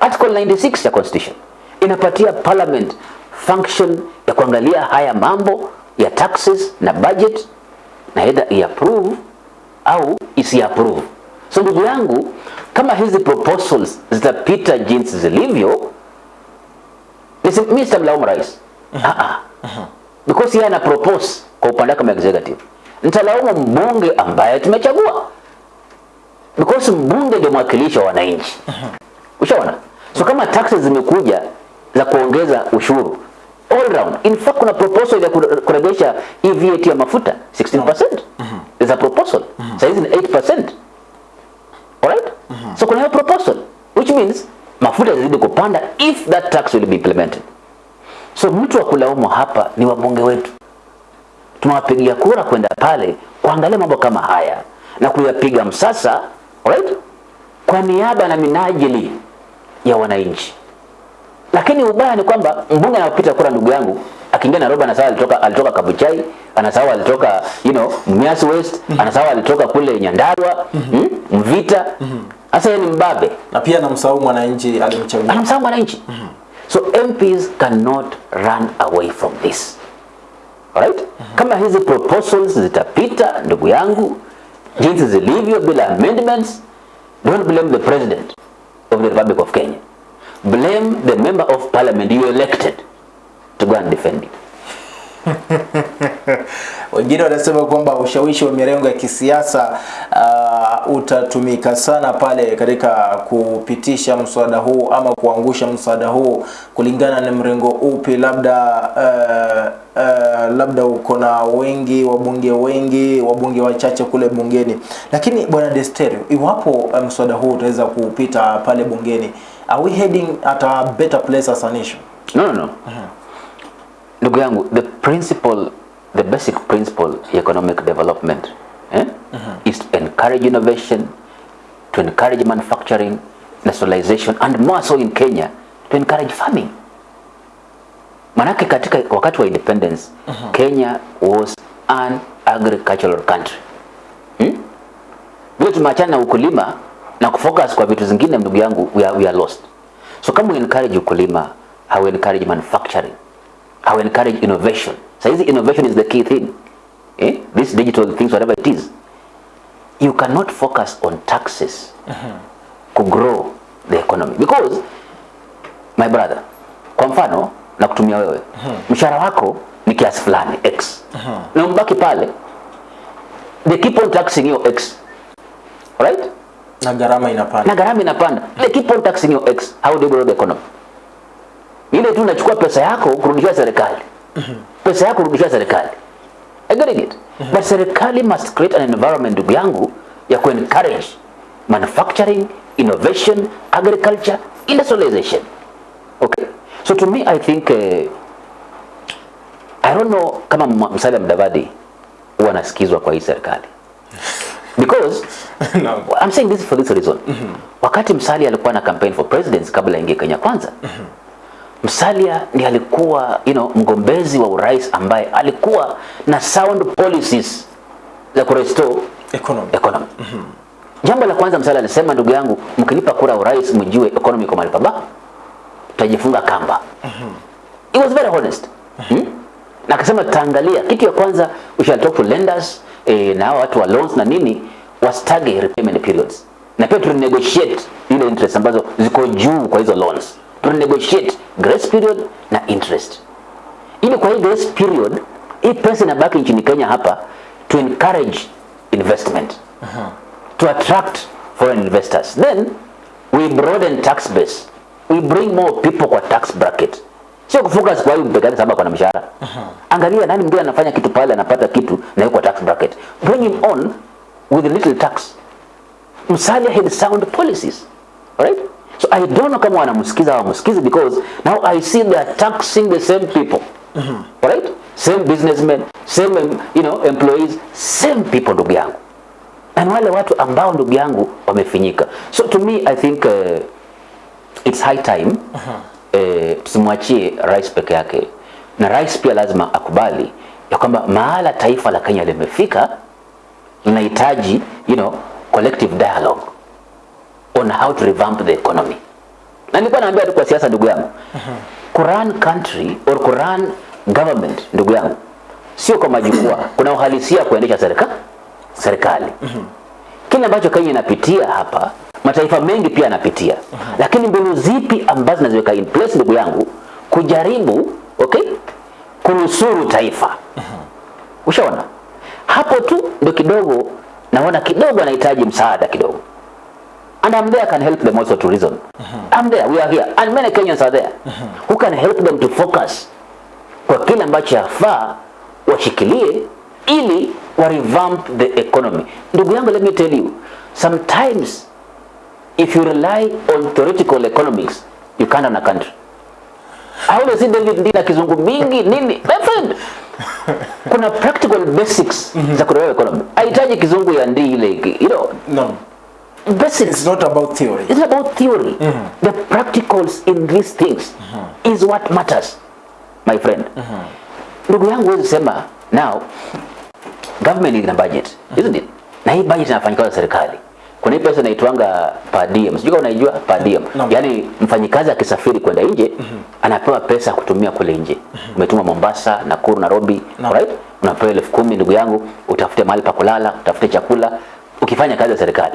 Article 96 ya constitution inapatia parliament function ya kuangalia haya mambo ya taxes na budget na either iapprove au isiapprove. So ndugu yangu kama hizi proposals zitapita jinsi zilivyo nisi- mi sitamlaumu rais. Ah, ah. because yeye ana propose kwa upande kama executive. Nitalaumu mbunge ambaye tumechagua. Because mbunge ndio mwakilishi wa wananchi. Ushaona? So kama taxes zimekuja za kuongeza ushuru all round. In fact kuna proposal ya kure- kuregesha hii VAT ya mafuta 16% is a proposal. Sasa hizi ni 8% alright? So kuna hiyo proposal which means mafuta yazidi kupanda if that tax will be implemented. So mtu wa kulaumu hapa ni wabunge wetu. Tunawapigia kura kwenda pale kuangalia mambo kama haya na kuyapiga msasa alright? kwa niaba na minajili ya wananchi. Lakini ubaya ni kwamba mbunge anapita kura ndugu yangu akiingia Nairobi anasahau alitoka alitoka Kabuchai anasahau alitoka you know Mumias West anasahau alitoka kule Nyandarua mm, -hmm. Mvita sasa ni mbabe. Na pia anamsahau mwananchi alimchagua. Anamsahau mwananchi. So MPs cannot run away from this. Alright? Kama hizi proposals zitapita ndugu yangu jinsi zilivyo bila amendments don't blame the president of the republic of Kenya. Blame the member of parliament you elected to go and defend it wengine wanasema kwamba ushawishi wa mirengo ya kisiasa uh, utatumika sana pale katika kupitisha mswada huu ama kuangusha mswada huu kulingana na mrengo upi. Labda uh, uh, labda uko na wengi wabunge wengi wabunge wachache kule bungeni. Lakini bwana Desterio iwapo uh, mswada huu utaweza kupita pale bungeni are we heading at a better place as a nation? No no. No ndugu yangu the principle the basic principle ya economic development eh, mm -hmm. is to encourage innovation to encourage manufacturing nationalization and more so in Kenya to encourage farming Manake katika wakati wa independence mm -hmm. Kenya was an agricultural country. Hmm? Vile tumeachana na ukulima na kufocus kwa vitu zingine, ndugu yangu, we are, we are lost. So kama we encourage ukulima, how we encourage manufacturing, how will encourage innovation. So this innovation is the key thing. Eh? This digital things, whatever it is. You cannot focus on taxes mm -hmm. to grow the economy because my brother, kwa mfano na kutumia wewe mshara wako ni kiasi fulani x Mm -hmm. na mbaki pale, they keep on taxing you x, right? na garama inapanda na gharama inapanda, they keep on taxing you x. How do you grow the economy? Ile tu unachukua pesa yako kurudishia serikali, pesa yako kurudishia serikali. I get it. But serikali must create an environment, ndugu yangu, ya ku encourage manufacturing, innovation, agriculture, industrialization. Okay. So to me I think uh, I don't know kama Musalia Mudavadi huwa anasikizwa kwa hii serikali. Because no. I'm saying this for this reason. Wakati Musalia alikuwa na campaign for presidency kabla aingie Kenya kwanza. Musalia ndiye alikuwa you know, mgombezi wa urais ambaye alikuwa na sound policies za kurestore economy economy. Mm -hmm. Jambo la kwanza Musalia alisema, ndugu yangu, mkinipa kura urais, mjue economy iko mahali pabaya, tutajifunga kamba. Mm -hmm. He was very honest. Mm Hmm? Hmm? Na akasema tutaangalia kitu ya kwanza, we shall talk to lenders eh, na watu wa loans na nini wastage repayment periods, na pia tu negotiate ile interest ambazo ziko juu kwa hizo loans, tu negotiate grace period na interest. Ili kwa hii grace period hii pesa inabaki nchini Kenya hapa to encourage investment. Uh -huh. to attract foreign investors. Then we broaden tax base. We bring more people kwa tax bracket. Sio kufocus kwa hiyo yake sababu kuna mshahara. Angalia nani mwingine anafanya kitu pale anapata kitu na yuko tax bracket. Bring him on with a little tax. Musalia had sound policies. Alright? So I don't know kama wanamsikiza au wamsikizi because now I see they are taxing the same people. Alright? Same businessmen, same you know, employees, same people ndugu yangu. And wale watu ambao ndugu yangu wamefinyika. So to me I think uh, it's high time eh, tusimwachie rais peke yake, na rais pia lazima akubali ya kwamba mahala taifa la Kenya limefika linahitaji you know, collective dialogue on how to revamp the economy. Na nilikuwa naambia tu kwa siasa ndugu yangu, Kuran country or kuran government ndugu yangu, sio kwa majukwaa, kuna uhalisia kuendesha serika serikali. Kile ambacho Kenya inapitia hapa, mataifa mengi pia yanapitia, lakini mbinu zipi ambazo zinaziweka in place ndugu yangu kujaribu okay, kunusuru taifa Ushaona? Hapo tu ndo kidogo naona kidogo anahitaji msaada kidogo. And I'm there can help them also to reason. Uh -huh. I'm there, we are here. And many Kenyans are there Uh -huh. who can help them to focus kwa kile ambacho yafaa washikilie ili wa revamp the economy. Ndugu yangu, let me tell you, sometimes if you rely on theoretical economics, you can't run a country. I always see David Ndina kizungu mingi nini. My friend, kuna practical basics za kuelewa economy. Hahitaji kizungu ya Ndii ile, you know, no basics. it's not about theory It's about theory. Mm -hmm. The practicals in these things mm -hmm. is what matters, my friend. Ndugu yangu huwezi sema now government ina budget, isn't it? Na hii budget inafanyikawa na serikali. Kuna hii pesa inaitwanga per diem. Sijui kama unaijua per diem. Yani Yaani mfanyikazi akisafiri kwenda nje anapewa pesa kutumia kule nje. Umetuma Mombasa, Nakuru, Nairobi, right? Unapewa elfu kumi ndugu yangu, utafute mahali pa kulala, utafute chakula, ukifanya kazi ya serikali.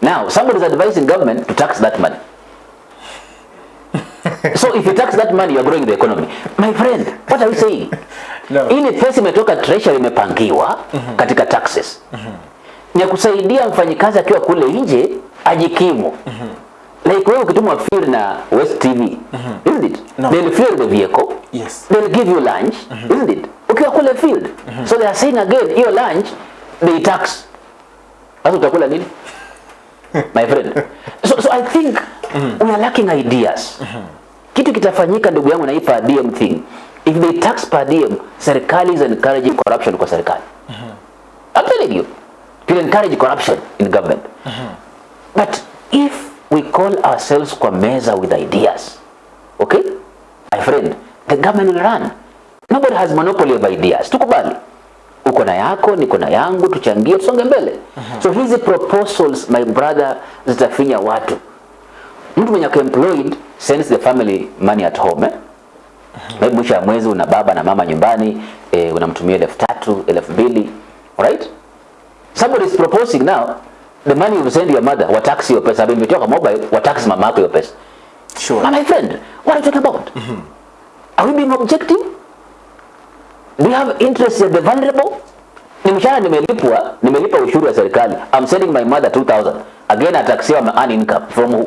Now, somebody is advising government to tax that money. so if you tax that money, you are growing the economy. My friend, what are you saying? No. Ile pesa imetoka treasury imepangiwa katika taxes. Ni ya kusaidia mfanyikazi akiwa kule nje ajikimu. Like wewe ukitumwa fuel na West TV, isn't it? No. They'll fuel the vehicle. Yes. They'll give you lunch, mm -hmm. isn't it? Ukiwa kule field. So they are saying again, hiyo lunch they tax. Sasa utakula nini? my friend. So, so I think mm. we are lacking ideas. Mm -hmm. Kitu kitafanyika ndugu yangu na hii per diem thing. If they tax per diem, serikali is encouraging corruption kwa serikali. Mm -hmm. I'm telling you. you encourage corruption in government. Mm -hmm. But if we call ourselves kwa meza with ideas, okay? My friend, the government will run. Nobody has monopoly of ideas. Tukubali. Uko na yako, niko na yangu, tuchangie, tusonge mbele. Uh -huh. So hizi proposals my brother zitafinya watu. Mtu mwenye employed sends the family money at home eh? Maybe mwisho ya mwezi una baba na mama nyumbani eh, unamtumia elfu tatu elfu mbili alright? Somebody is proposing now the money you send your mother watax your pesa, imetoka mobile watax mama yako your pesa. Sure. My friend, what are you talking about? Mm -hmm. Are we being objective? Do you have interest in the vulnerable? Ni mshahara nimelipwa, nimelipa ushuru wa serikali. I'm sending my mother 2000. Again ataxiwa my earn income from who?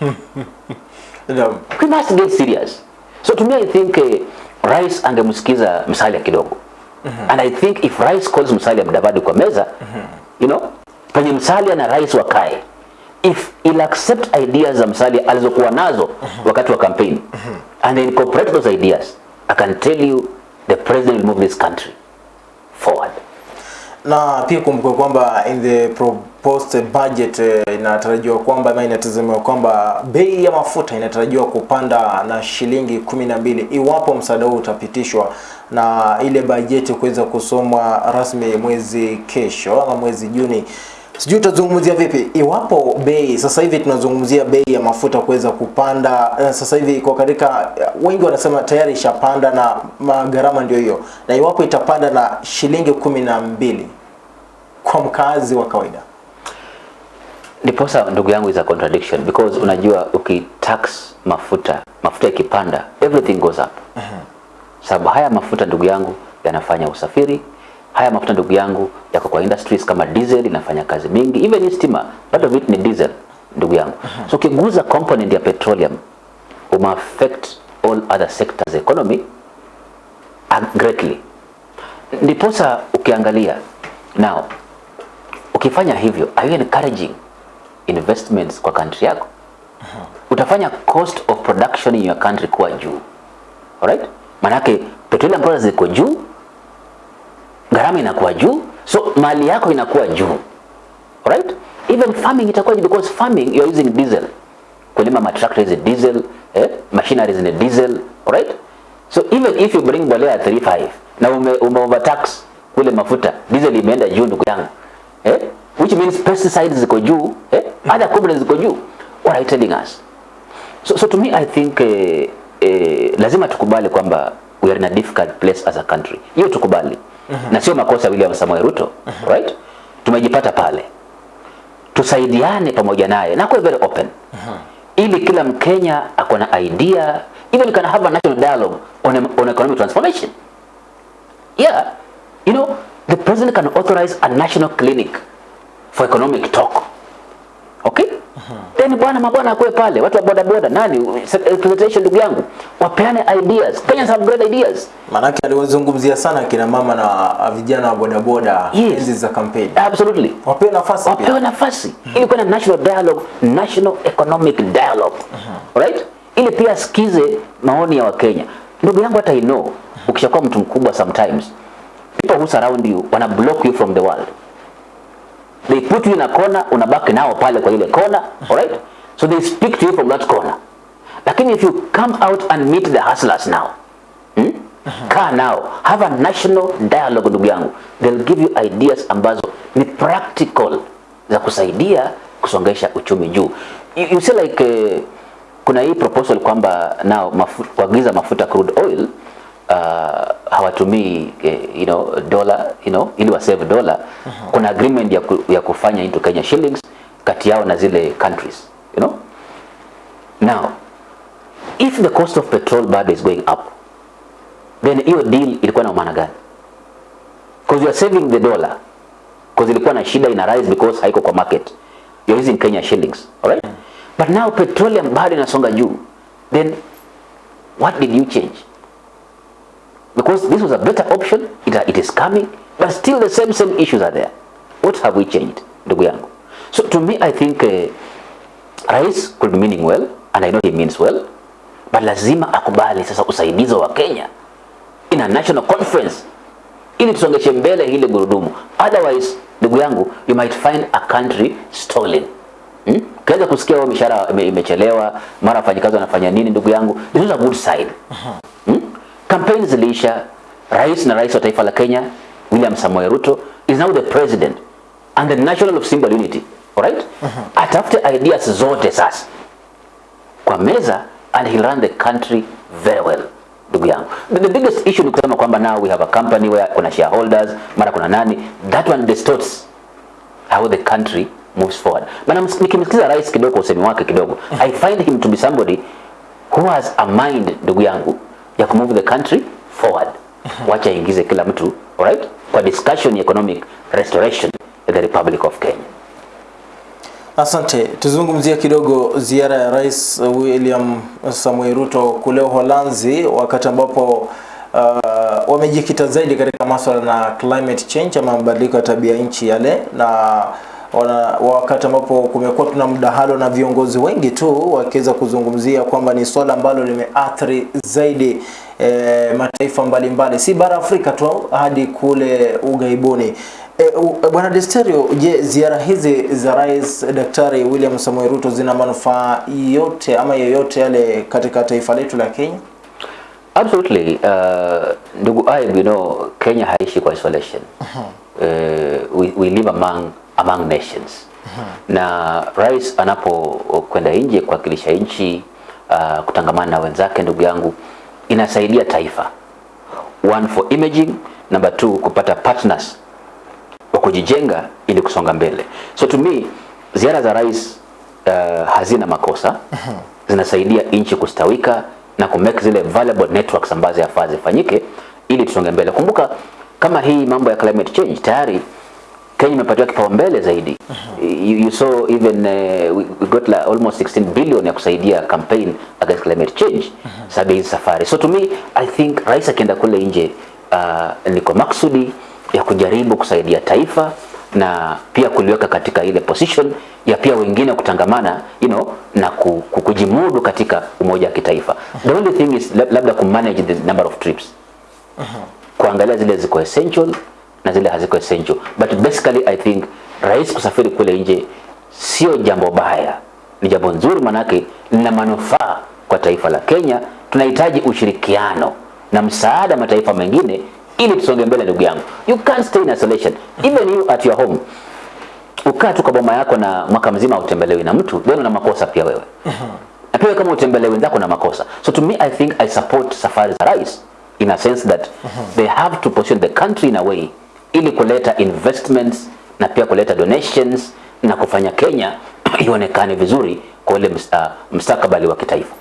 no. We must get serious. So to me I think uh, Rais angemsikiza Musalia kidogo. And I think if Rais calls Musalia Mudavadi kwa meza, you know, penye Musalia na Rais wakae. If he'll accept ideas za Musalia alizokuwa nazo wakati wa campaign and incorporate those ideas, I can tell you the president will move this country forward. na pia kumbuka kwamba in the proposed budget eh, inatarajiwa kwamba ama inatazamiwa kwamba bei ya mafuta inatarajiwa kupanda na shilingi kumi na mbili iwapo msaada huu utapitishwa na ile bajeti kuweza kusomwa rasmi mwezi kesho ama mwezi Juni. Sijui utazungumzia vipi iwapo bei sasa hivi tunazungumzia bei ya mafuta kuweza kupanda eh, sasa hivi iko katika wengi wanasema tayari ishapanda na magharama ndio hiyo, na iwapo itapanda na shilingi kumi na mbili kwa mkazi wa kawaida. Ndiposa ndugu yangu is a contradiction because unajua ukitax mafuta, mafuta ikipanda everything goes up. uh -huh. Sababu haya mafuta ndugu yangu yanafanya usafiri, haya mafuta ndugu yangu yako kwa industries kama diesel inafanya kazi mingi, even stima of it ni diesel ndugu yangu. So ukiguza component ya petroleum uma affect all other sectors economy uh, greatly. Ndiposa ukiangalia now ukifanya hivyo are you encouraging investments kwa country yako utafanya cost of production in your country kuwa juu alright manake petroleum products ziko juu gharama inakuwa juu so mali yako inakuwa juu. Alright? Even farming itakuwa juu because farming you are using diesel. Kulima matrakta is diesel, eh? machinery is diesel, alright? So even if you bring mbolea 35 na ume, ume overtax kule mafuta diesel imeenda juu ndugu yangu eh? which means pesticides ziko juu eh? other components ziko juu what are you telling us so, so to me i think eh, eh, lazima tukubali kwamba we are in a difficult place as a country hiyo tukubali na sio makosa William Samoei Ruto right? Tumejipata pale. Tusaidiane pamoja naye na kuwe very open. Ili kila Mkenya ako na idea even can have a national dialogue on, a, on economic transformation. Yeah you know the president can authorize a national clinic for economic talk okay? Then bwana mabwana akuwe pale. Watu wa boda boda nani? Presentation ndugu yangu. Wapeane ideas. Kenyans have great ideas. Manake aliwazungumzia sana kina mama na vijana wa boda boda Yes. enzi za kampeni, absolutely. Wapewe nafasi wapewe pia. -hmm. ili kuna national dialogue national economic dialogue. Right? Ili pia sikize maoni ya wakenya. Ndugu yangu hata I know ukishakuwa mtu mkubwa sometimes people who surround you wana block you from the world they put you in a corner unabaki nao pale kwa ile corner alright? So they speak to you from that corner. Lakini if you come out and meet the hustlers now hmm? kaa nao. Have a national dialogue ndugu yangu. They'll give you ideas ambazo ni practical za kusaidia kusongesha uchumi juu. You, you see like uh, kuna hii proposal kwamba nao mafu, kuagiza mafuta crude oil uh, hawatumii eh, you know dola you know ili wa save dola kuna agreement ya, ku, ya kufanya into Kenya shillings kati yao na zile countries you know? Now if the cost of petrol bado is going up then hiyo deal ilikuwa na maana gani? Because you are saving the dollar because ilikuwa na shida ina rise because haiko kwa market. You're using Kenya shillings all right but now petroleum bado inasonga juu then what did you change because this was a better option it, it is coming but still the same same issues are there what have we changed ndugu yangu so to me i think uh, rais could be meaning well and i know he means well but lazima akubali sasa usaidizi wa Kenya in a national conference ili tusongeshe mbele hili gurudumu otherwise ndugu yangu you might find a country stolen hmm? Kaweza kusikia wao mishahara imechelewa, mara wafanyikazi wanafanya nini, ndugu yangu, this is a good sign. Hmm? Kampeni ziliisha, rais na rais wa taifa la Kenya William Samoei Ruto is now the president and the national of symbol unity. Alright? Atafute ideas zote sasa. Kwa meza and he'll run the country very well ndugu yangu. The, the biggest issue ni kusema kwamba now we have a company where kuna shareholders mara kuna nani. That one distorts how the country moves forward. Maana nikimsikiza rais kidogo usemi wake kidogo i find him to be somebody who has a mind ndugu yangu ya kumove the country forward. Wacha ingize kila mtu alright? Kwa discussion ya economic restoration in the republic of kenya. Asante, tuzungumzie kidogo ziara ya Rais William Samoei Ruto kule Uholanzi, wakati ambapo uh, wamejikita zaidi katika masuala na climate change ama mabadiliko ya tabia nchi yale, na wana, wakati ambapo kumekuwa tuna mdahalo na viongozi wengi tu wakiweza kuzungumzia kwamba ni swala ambalo limeathiri zaidi e, mataifa mbalimbali, si bara Afrika tu hadi kule ugaibuni. E, Bwana Desterio, je, ziara hizi za Rais Daktari William Samoei Ruto zina manufaa yote ama yoyote yale katika taifa letu la Kenya? Absolutely. Uh, ndugu Aib, you know, Kenya haishi kwa isolation. Uh -huh. Uh, we, we live among, among nations. Mm -hmm. Na rais anapokwenda nje kuwakilisha nchi uh, kutangamana na wenzake, ndugu yangu, inasaidia taifa. One for imaging, number two kupata partners wa kujijenga ili kusonga mbele. So to me ziara za rais uh, hazina makosa, zinasaidia nchi kustawika na kumake zile valuable networks ambazo yafaa zifanyike ili tusonge mbele. Kumbuka kama hii mambo ya climate change tayari Kenya imepatiwa kipaumbele zaidi. You, you saw even uh, we, got like almost 16 billion ya kusaidia campaign against climate change sababu hizi safari. So to me I think rais akienda kule nje uh, ni kwa maksudi ya kujaribu kusaidia taifa na pia kuliweka katika ile position ya pia wengine kutangamana you know, na ku, ku, kujimudu katika umoja wa kitaifa. The only thing is lab- labda kumanage the number of trips kuangalia zile ziko essential na zile haziko essential but basically i think rais kusafiri kule nje sio jambo baya. Ni jambo nzuri manake lina manufaa kwa taifa la kenya. Tunahitaji ushirikiano na msaada mataifa mengine ili tusonge mbele ndugu yangu. You can't stay in isolation. Even you at your home. Ukaa tu kwa boma yako na mwaka mzima utembelewi na mtu then una makosa pia wewe. Na pia kama utembelewi wenzako na makosa. So to me i think i support safari za rais in a sense that they have to position the country in a way ili kuleta investments na pia kuleta donations na kufanya kenya ionekane vizuri kwa ule ms- uh, mstakabali wa kitaifa.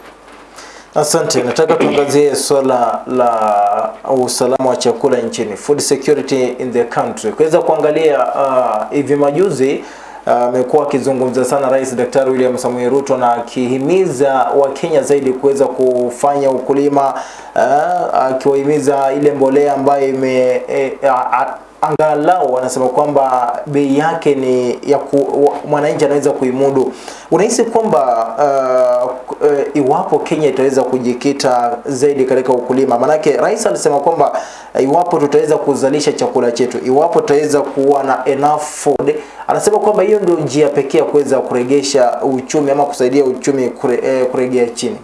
Asante, nataka tuangazie swala la usalama wa chakula nchini, food security in the country. Kuweza kuangalia hivi uh, majuzi amekuwa uh, akizungumza sana Rais Daktari William Samoei Ruto na akihimiza Wakenya zaidi kuweza kufanya ukulima akiwahimiza ile mbolea ambayo ime uh, angalau wanasema kwamba bei yake ni ya mwananchi anaweza kuimudu. Unahisi kwamba uh, uh, iwapo Kenya itaweza kujikita zaidi katika ukulima, manake rais alisema kwamba uh, iwapo tutaweza kuzalisha chakula chetu, iwapo tutaweza kuwa na enough food, anasema kwamba hiyo ndio njia pekee ya kuweza kuregesha uchumi ama kusaidia uchumi kure, eh, kuregea chini.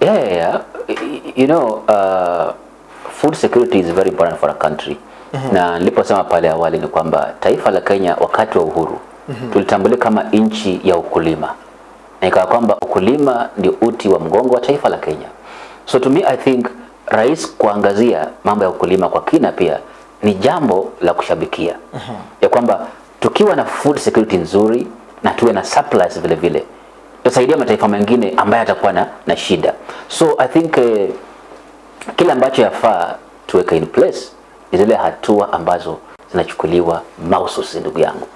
yeah, yeah. You know uh, food security is very important for a country na niliposema pale awali ni kwamba taifa la Kenya wakati wa uhuru tulitambulika kama nchi ya ukulima. Na ikawa kwamba ukulima ndio uti wa mgongo wa taifa la Kenya. So to me I think rais kuangazia mambo ya ukulima kwa kina pia ni jambo la kushabikia. Ya kwamba tukiwa na food security nzuri na tuwe na supplies vile vile tutasaidia mataifa mengine ambayo yatakuwa na, na shida. So I think eh, kile ambacho yafaa tuweke in place zile hatua ambazo zinachukuliwa mahususi ndugu yangu.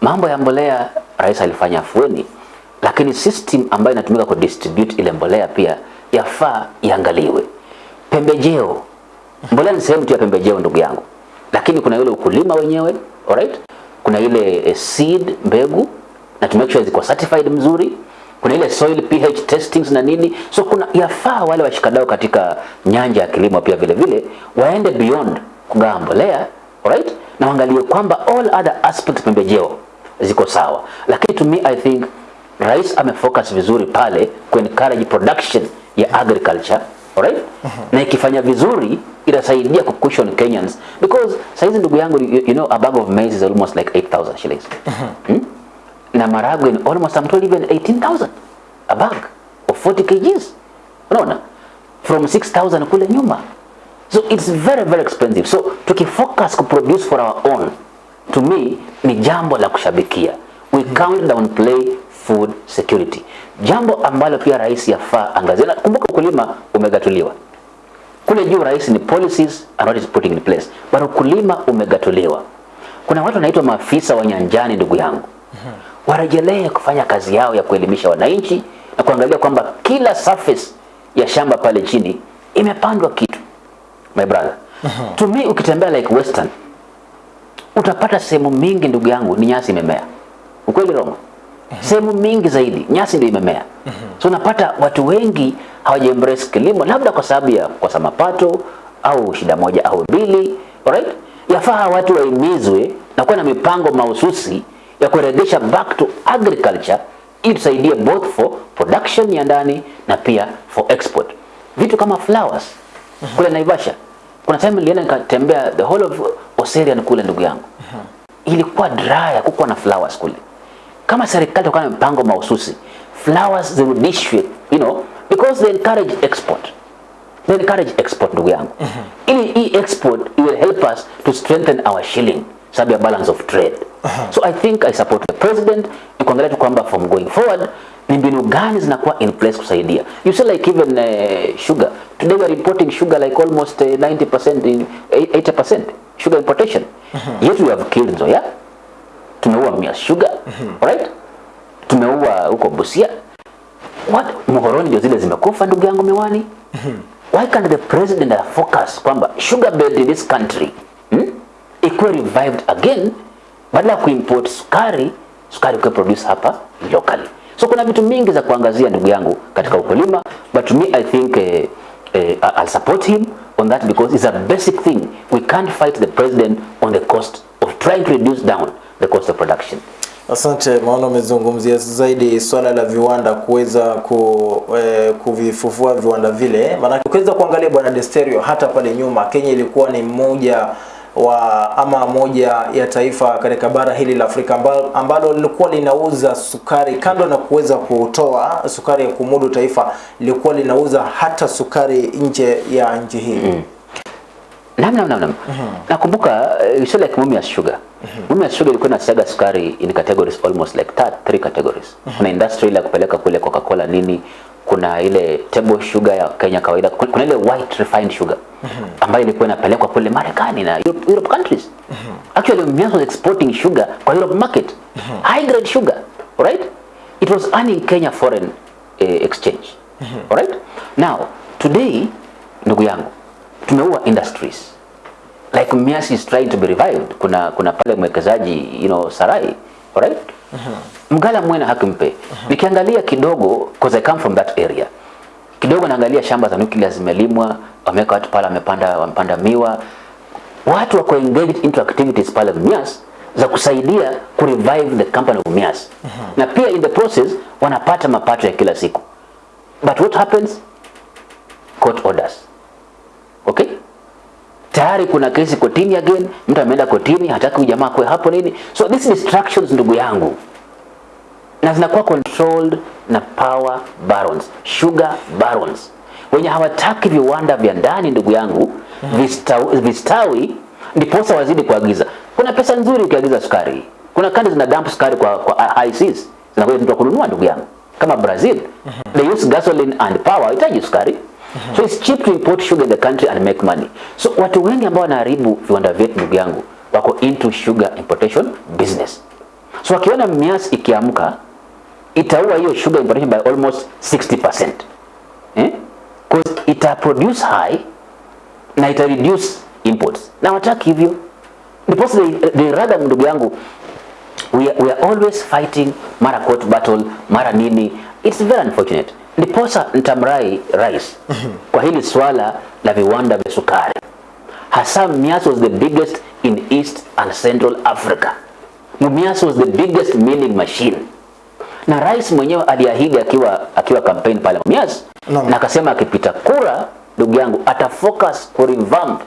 Mambo ya mbolea rais alifanya afueni lakini system ambayo inatumika ku distribute ile mbolea pia yafaa iangaliwe. Pembejeo. Mbolea ni sehemu tu ya pembejeo ndugu yangu. Lakini kuna yule ukulima wenyewe alright? Kuna ile eh, seed mbegu na to make sure ziko certified mzuri kuna ile soil pH testings na nini. So kuna yafaa wale washikadau katika nyanja ya kilimo pia vile vile waende beyond kugawa mbolea alright? Na waangalie kwamba all other aspects pembejeo ziko sawa, lakini to me I think rais amefocus vizuri pale ku encourage production ya agriculture alright? Na ikifanya vizuri itasaidia ku cushion Kenyans. Because saizi ndugu yangu you, you know a bag of maize is almost like 8000 shillings. Mm -hmm. hmm? Na maragwe ni almost I'm told even 18000 a bag of 40 kgs. Unaona? From 6000 kule nyuma. So it's very very expensive. So tukifocus ku produce for our own to me ni jambo la kushabikia. We count down play food security. Jambo ambalo pia rais yafaa angazia kumbuka ukulima umegatuliwa. Kule juu rais ni policies and what is putting in place. But ukulima umegatuliwa. Kuna watu wanaitwa maafisa wa nyanjani ndugu yangu warejelee kufanya kazi yao ya kuelimisha wananchi na kuangalia kwamba kila surface ya shamba pale chini imepandwa kitu my brother. To me ukitembea like western utapata sehemu mingi ndugu yangu ni nyasi imemea. Ukweli rongo sehemu mingi zaidi nyasi ndio imemea. So unapata watu wengi hawajembrace kilimo labda kwa sababu ya kukosa mapato au shida moja au mbili alright? Yafaa watu waimizwe na kuwa na mipango mahususi ya kurejesha back to agriculture ili tusaidie both for production ya ndani na pia for export. Vitu kama flowers kule Naivasha kuna time nilienda nikatembea the whole of Oserian kule ndugu yangu. Ilikuwa dry hakukuwa na flowers kule. Kama serikali itakuwa na mpango mahususi flowers zirudishwe you know because they encourage export. They encourage export ndugu yangu. Ili hii export it will help us to strengthen our shilling sababu ya balance of trade. So i think i support the president ni kuangalia tu kwamba from going forward ni mbinu gani zinakuwa in place kusaidia. You see like even uh, sugar. Today we are importing sugar like almost uh, 90% in 80% sugar importation. Yet we have killed Nzoia. Tumeua Mia Sugar. Alright? Tumeua huko Busia. What? Muhoroni ndio zile zimekufa ndugu yangu miwani? Why can't the president focus kwamba sugar bed in this country? Ikuwe revived again badala ya kuimport sukari sukari ikuwe produce hapa locally. So kuna vitu mingi za kuangazia ndugu yangu katika ukulima but me i think eh, eh, I'll support him on that because it's a basic thing. We can't fight the president on the cost of trying to reduce down the cost of production. Asante, maana umezungumzia zaidi swala la viwanda kuweza ku, eh, kuvifufua viwanda vile. Maana ukiweza kuangalia bwana Desterio, hata pale nyuma Kenya ilikuwa ni mmoja wa ama moja ya taifa katika bara hili la Afrika ambalo, ambalo lilikuwa linauza sukari kando na kuweza kutoa sukari ya kumudu taifa, lilikuwa linauza hata sukari nje ya nchi hii mm. Naam, naam, naam, -hmm. Nakumbuka uh, said like Mumias Sugar. Mumias Sugar ilikuwa inasiaga sukari in categories almost like that, three categories. Mm -hmm. Kuna industry ya kupeleka kule Coca-Cola nini, kuna ile table sugar ya Kenya kawaida, kuna ile white refined sugar ambayo ilikuwa inapelekwa kule Marekani na Europe, Europe countries. Actually Mumias was exporting sugar kwa Europe market. High grade sugar, right? It was earning Kenya foreign uh, exchange. Alright? Now, today ndugu yangu tumeua industries like Mias is trying to be revived. Kuna kuna pale mwekezaji you know Sarai, alright? Mgala Mwena hakimpe. Nikiangalia kidogo because I come from that area. Kidogo naangalia shamba za nuclear zimelimwa, wameweka watu pale wamepanda wamepanda miwa. Watu wako engaged into activities pale Mias za kusaidia ku revive the company of Mias. Na pia in the process wanapata mapato ya kila siku. But what happens? Court orders. Okay? Tayari kuna kesi kotini again, mtu ameenda kotini, hataki ujamaa kwe hapo nini. So these distractions ndugu yangu na zinakuwa controlled na power barons, sugar barons. Wenye hawataki viwanda vya ndani ndugu yangu vistawi, vistawi ndiposa wazidi kuagiza. Kuna pesa nzuri ukiagiza sukari, kuna kandi zina dump sukari kwa, kwa ICs zinakuja mtu kununua ndugu yangu, kama Brazil they use gasoline and power, hahitaji sukari. So it's cheap to import sugar in the country and make money. So watu wengi ambao wanaharibu viwanda vyetu ndugu yangu wako into sugar importation business. So wakiona Mias ikiamka itaua hiyo sugar importation by almost 60%. Eh? Cause ita produce high na ita reduce imports. Na wataki hivyo. Because they, they rather ndugu yangu we are, we are always fighting mara court battle mara nini. It's very unfortunate ndiposa ntamrai rais kwa hili swala la viwanda vya sukari hasa Mias was the biggest in East and Central Africa Mumias was the biggest milling machine na rais mwenyewe aliahidi akiwa akiwa campaign pale Mumias no. na akasema akipita kura ndugu yangu ata focus ku revamp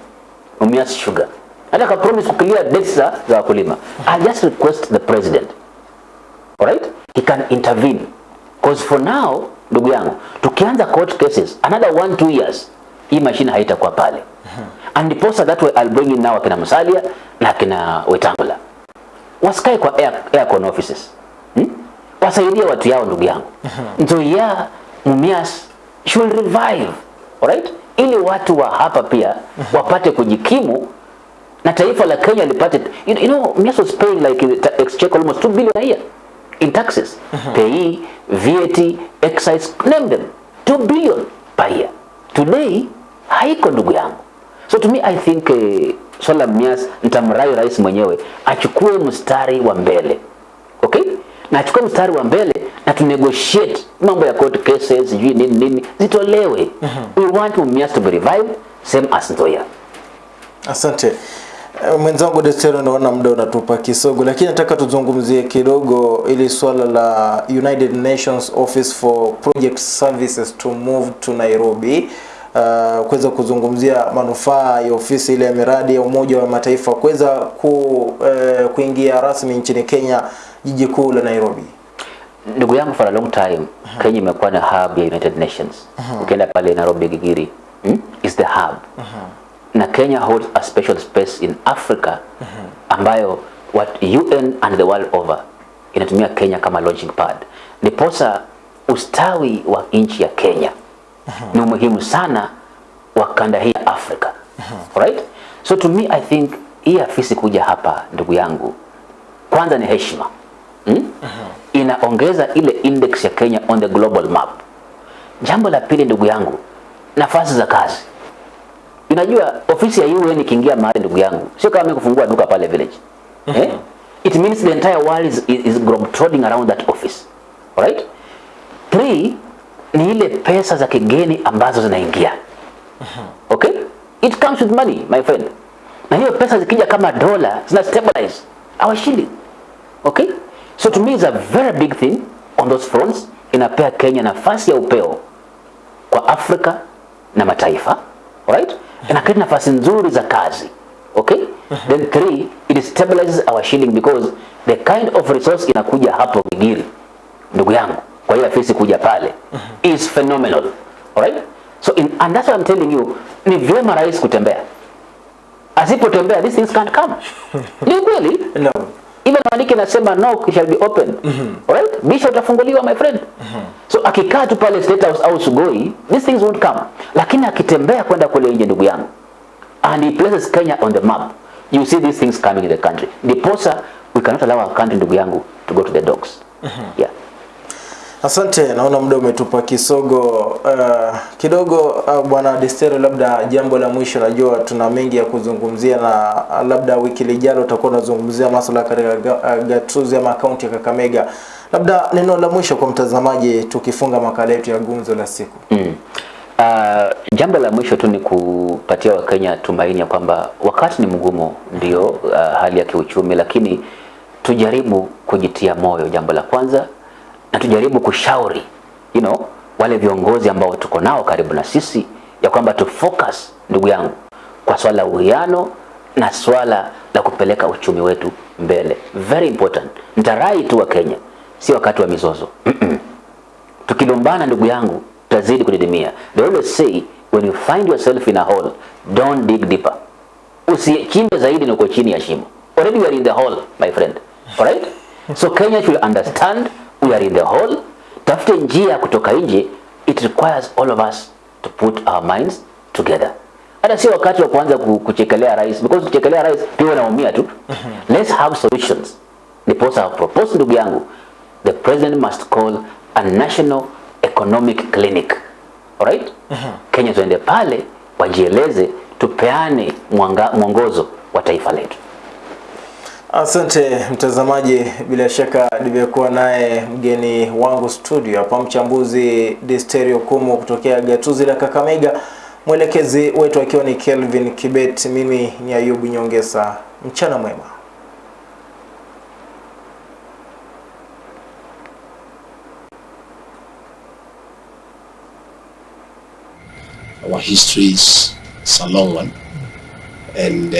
Mumias Sugar. Hata ka promise ku clear debts za wakulima. I just request the president. All right, he can intervene. Because for now ndugu yangu tukianza court cases another one two years hii mashine haitakuwa pale. And ndiposa that way I'll bring in now akina Musalia na akina Wetangula. Wasikae kwa air, aircon offices. hmm? Wasaidie watu yao ndugu yangu. Nzoia Mumias should revive alright? Ili watu wa hapa pia wapate kujikimu na taifa la Kenya lipate you, you know Mumias was paying like exchequer almost 2 billion a year in taxes. Pay VAT excise name them 2 billion per year. Today haiko ndugu yangu. So to me I think uh, swala la Mumias nitamrai rais mwenyewe achukue mstari wa mbele okay na achukue mstari wa mbele na tu negotiate mambo ya court cases sijui nini nini. Zitolewe. We want Mumias to be revived same as Nzoia. Asante. Eh, mwenzangu Destero, naona muda unatupa kisogo, lakini nataka tuzungumzie kidogo ili swala la United Nations Office for Project Services to move to Nairobi. Uh, kuweza kuzungumzia manufaa ya ofisi ile ya miradi ya Umoja wa Mataifa kuweza ku, uh, kuingia rasmi nchini Kenya, jiji kuu la Nairobi. ndugu yangu for a long time Kenya imekuwa na hub ya United Nations. Ukienda pale Nairobi Gigiri hmm? is the hub. Na Kenya holds a special space in Africa ambayo what UN and the world over inatumia Kenya kama launching pad. Ndiposa ustawi wa nchi ya Kenya ni umuhimu sana wa kanda hii ya Afrika right so to me I think hii afisi kuja hapa ndugu yangu kwanza ni heshima hmm? inaongeza ile index ya Kenya on the global map. Jambo la pili, ndugu yangu, nafasi za kazi. Unajua ofisi ya UN ikiingia mahali, ndugu yangu, sio kama mimi kufungua duka pale village eh? It means the entire world is, is, is globetrotting around that office alright. Three ni ile pesa za kigeni ambazo zinaingia. Okay, it comes with money my friend, na hiyo pesa zikija kama dola zina stabilize. Our shilling okay? So to me is a very big thing on those fronts. Inapea Kenya nafasi ya upeo kwa Afrika na mataifa. Right? Inakuwa nafasi nzuri za kazi. Okay? Then three it stabilizes our shilling because the kind of resource inakuja hapo Gigiri ndugu yangu kwa hiyo afisi kuja pale is phenomenal. Alright? So in, and that's what I'm telling you ni vyema rais kutembea. Asipotembea these things can't come. Ni kweli? No. even maandiki nasema no shall be open. Alright? Bisha utafunguliwa my friend. So akikaa tu pale state house au sugoi these things won't come. Lakini akitembea kwenda kule nje ndugu yangu and he places Kenya on the map you see these things coming in the country. Ndiposa we cannot allow our country ndugu yangu to go to the dogs yeah Asante, naona muda umetupa kisogo uh, kidogo. Uh, bwana Destero, labda jambo la mwisho, najua tuna mengi ya kuzungumzia na uh, labda wiki lijalo utakuwa unazungumzia masuala katika uh, gatuzi ama kaunti ya Kakamega. Labda neno la mwisho kwa mtazamaji, tukifunga makala yetu ya gumzo la siku. Mm. Uh, jambo la mwisho tu ni kupatia Wakenya tumaini ya kwamba wakati ni mgumu, ndio uh, hali ya kiuchumi, lakini tujaribu kujitia moyo, jambo la kwanza, na tujaribu kushauri you know, wale viongozi ambao tuko nao karibu na sisi ya kwamba tu focus ndugu yangu kwa swala la uwiano na swala la kupeleka uchumi wetu mbele, very important. Nitarai tu wa Kenya, si wakati wa mizozo. Tukilumbana ndugu yangu tutazidi kudidimia. They always say when you find yourself in a hole don't dig deeper. Usichimbe zaidi na uko chini ya shimo. Already you are in the hole my friend. All right? so Kenya should understand we are in the hole. Tafute njia ya kutoka nje. It requires all of us to put our minds together. Hata sio wakati wa kuanza kuchekelea rais because kuchekelea rais pia wanaumia tu. Let's have solutions. Ndiposa propose ndugu yangu the president must call a national economic clinic. Alright Kenya tuende pale wajieleze tupeane mwanga, mwongozo wa taifa letu Asante mtazamaji, bila shaka nimekuwa naye mgeni wangu studio hapa, mchambuzi Disterio Kumu kutokea gatuzi la Kakamega, mwelekezi wetu akiwa ni Kelvin Kibet, mimi ni Ayubu Nyongesa, mchana mwema. Our history is a long one and uh,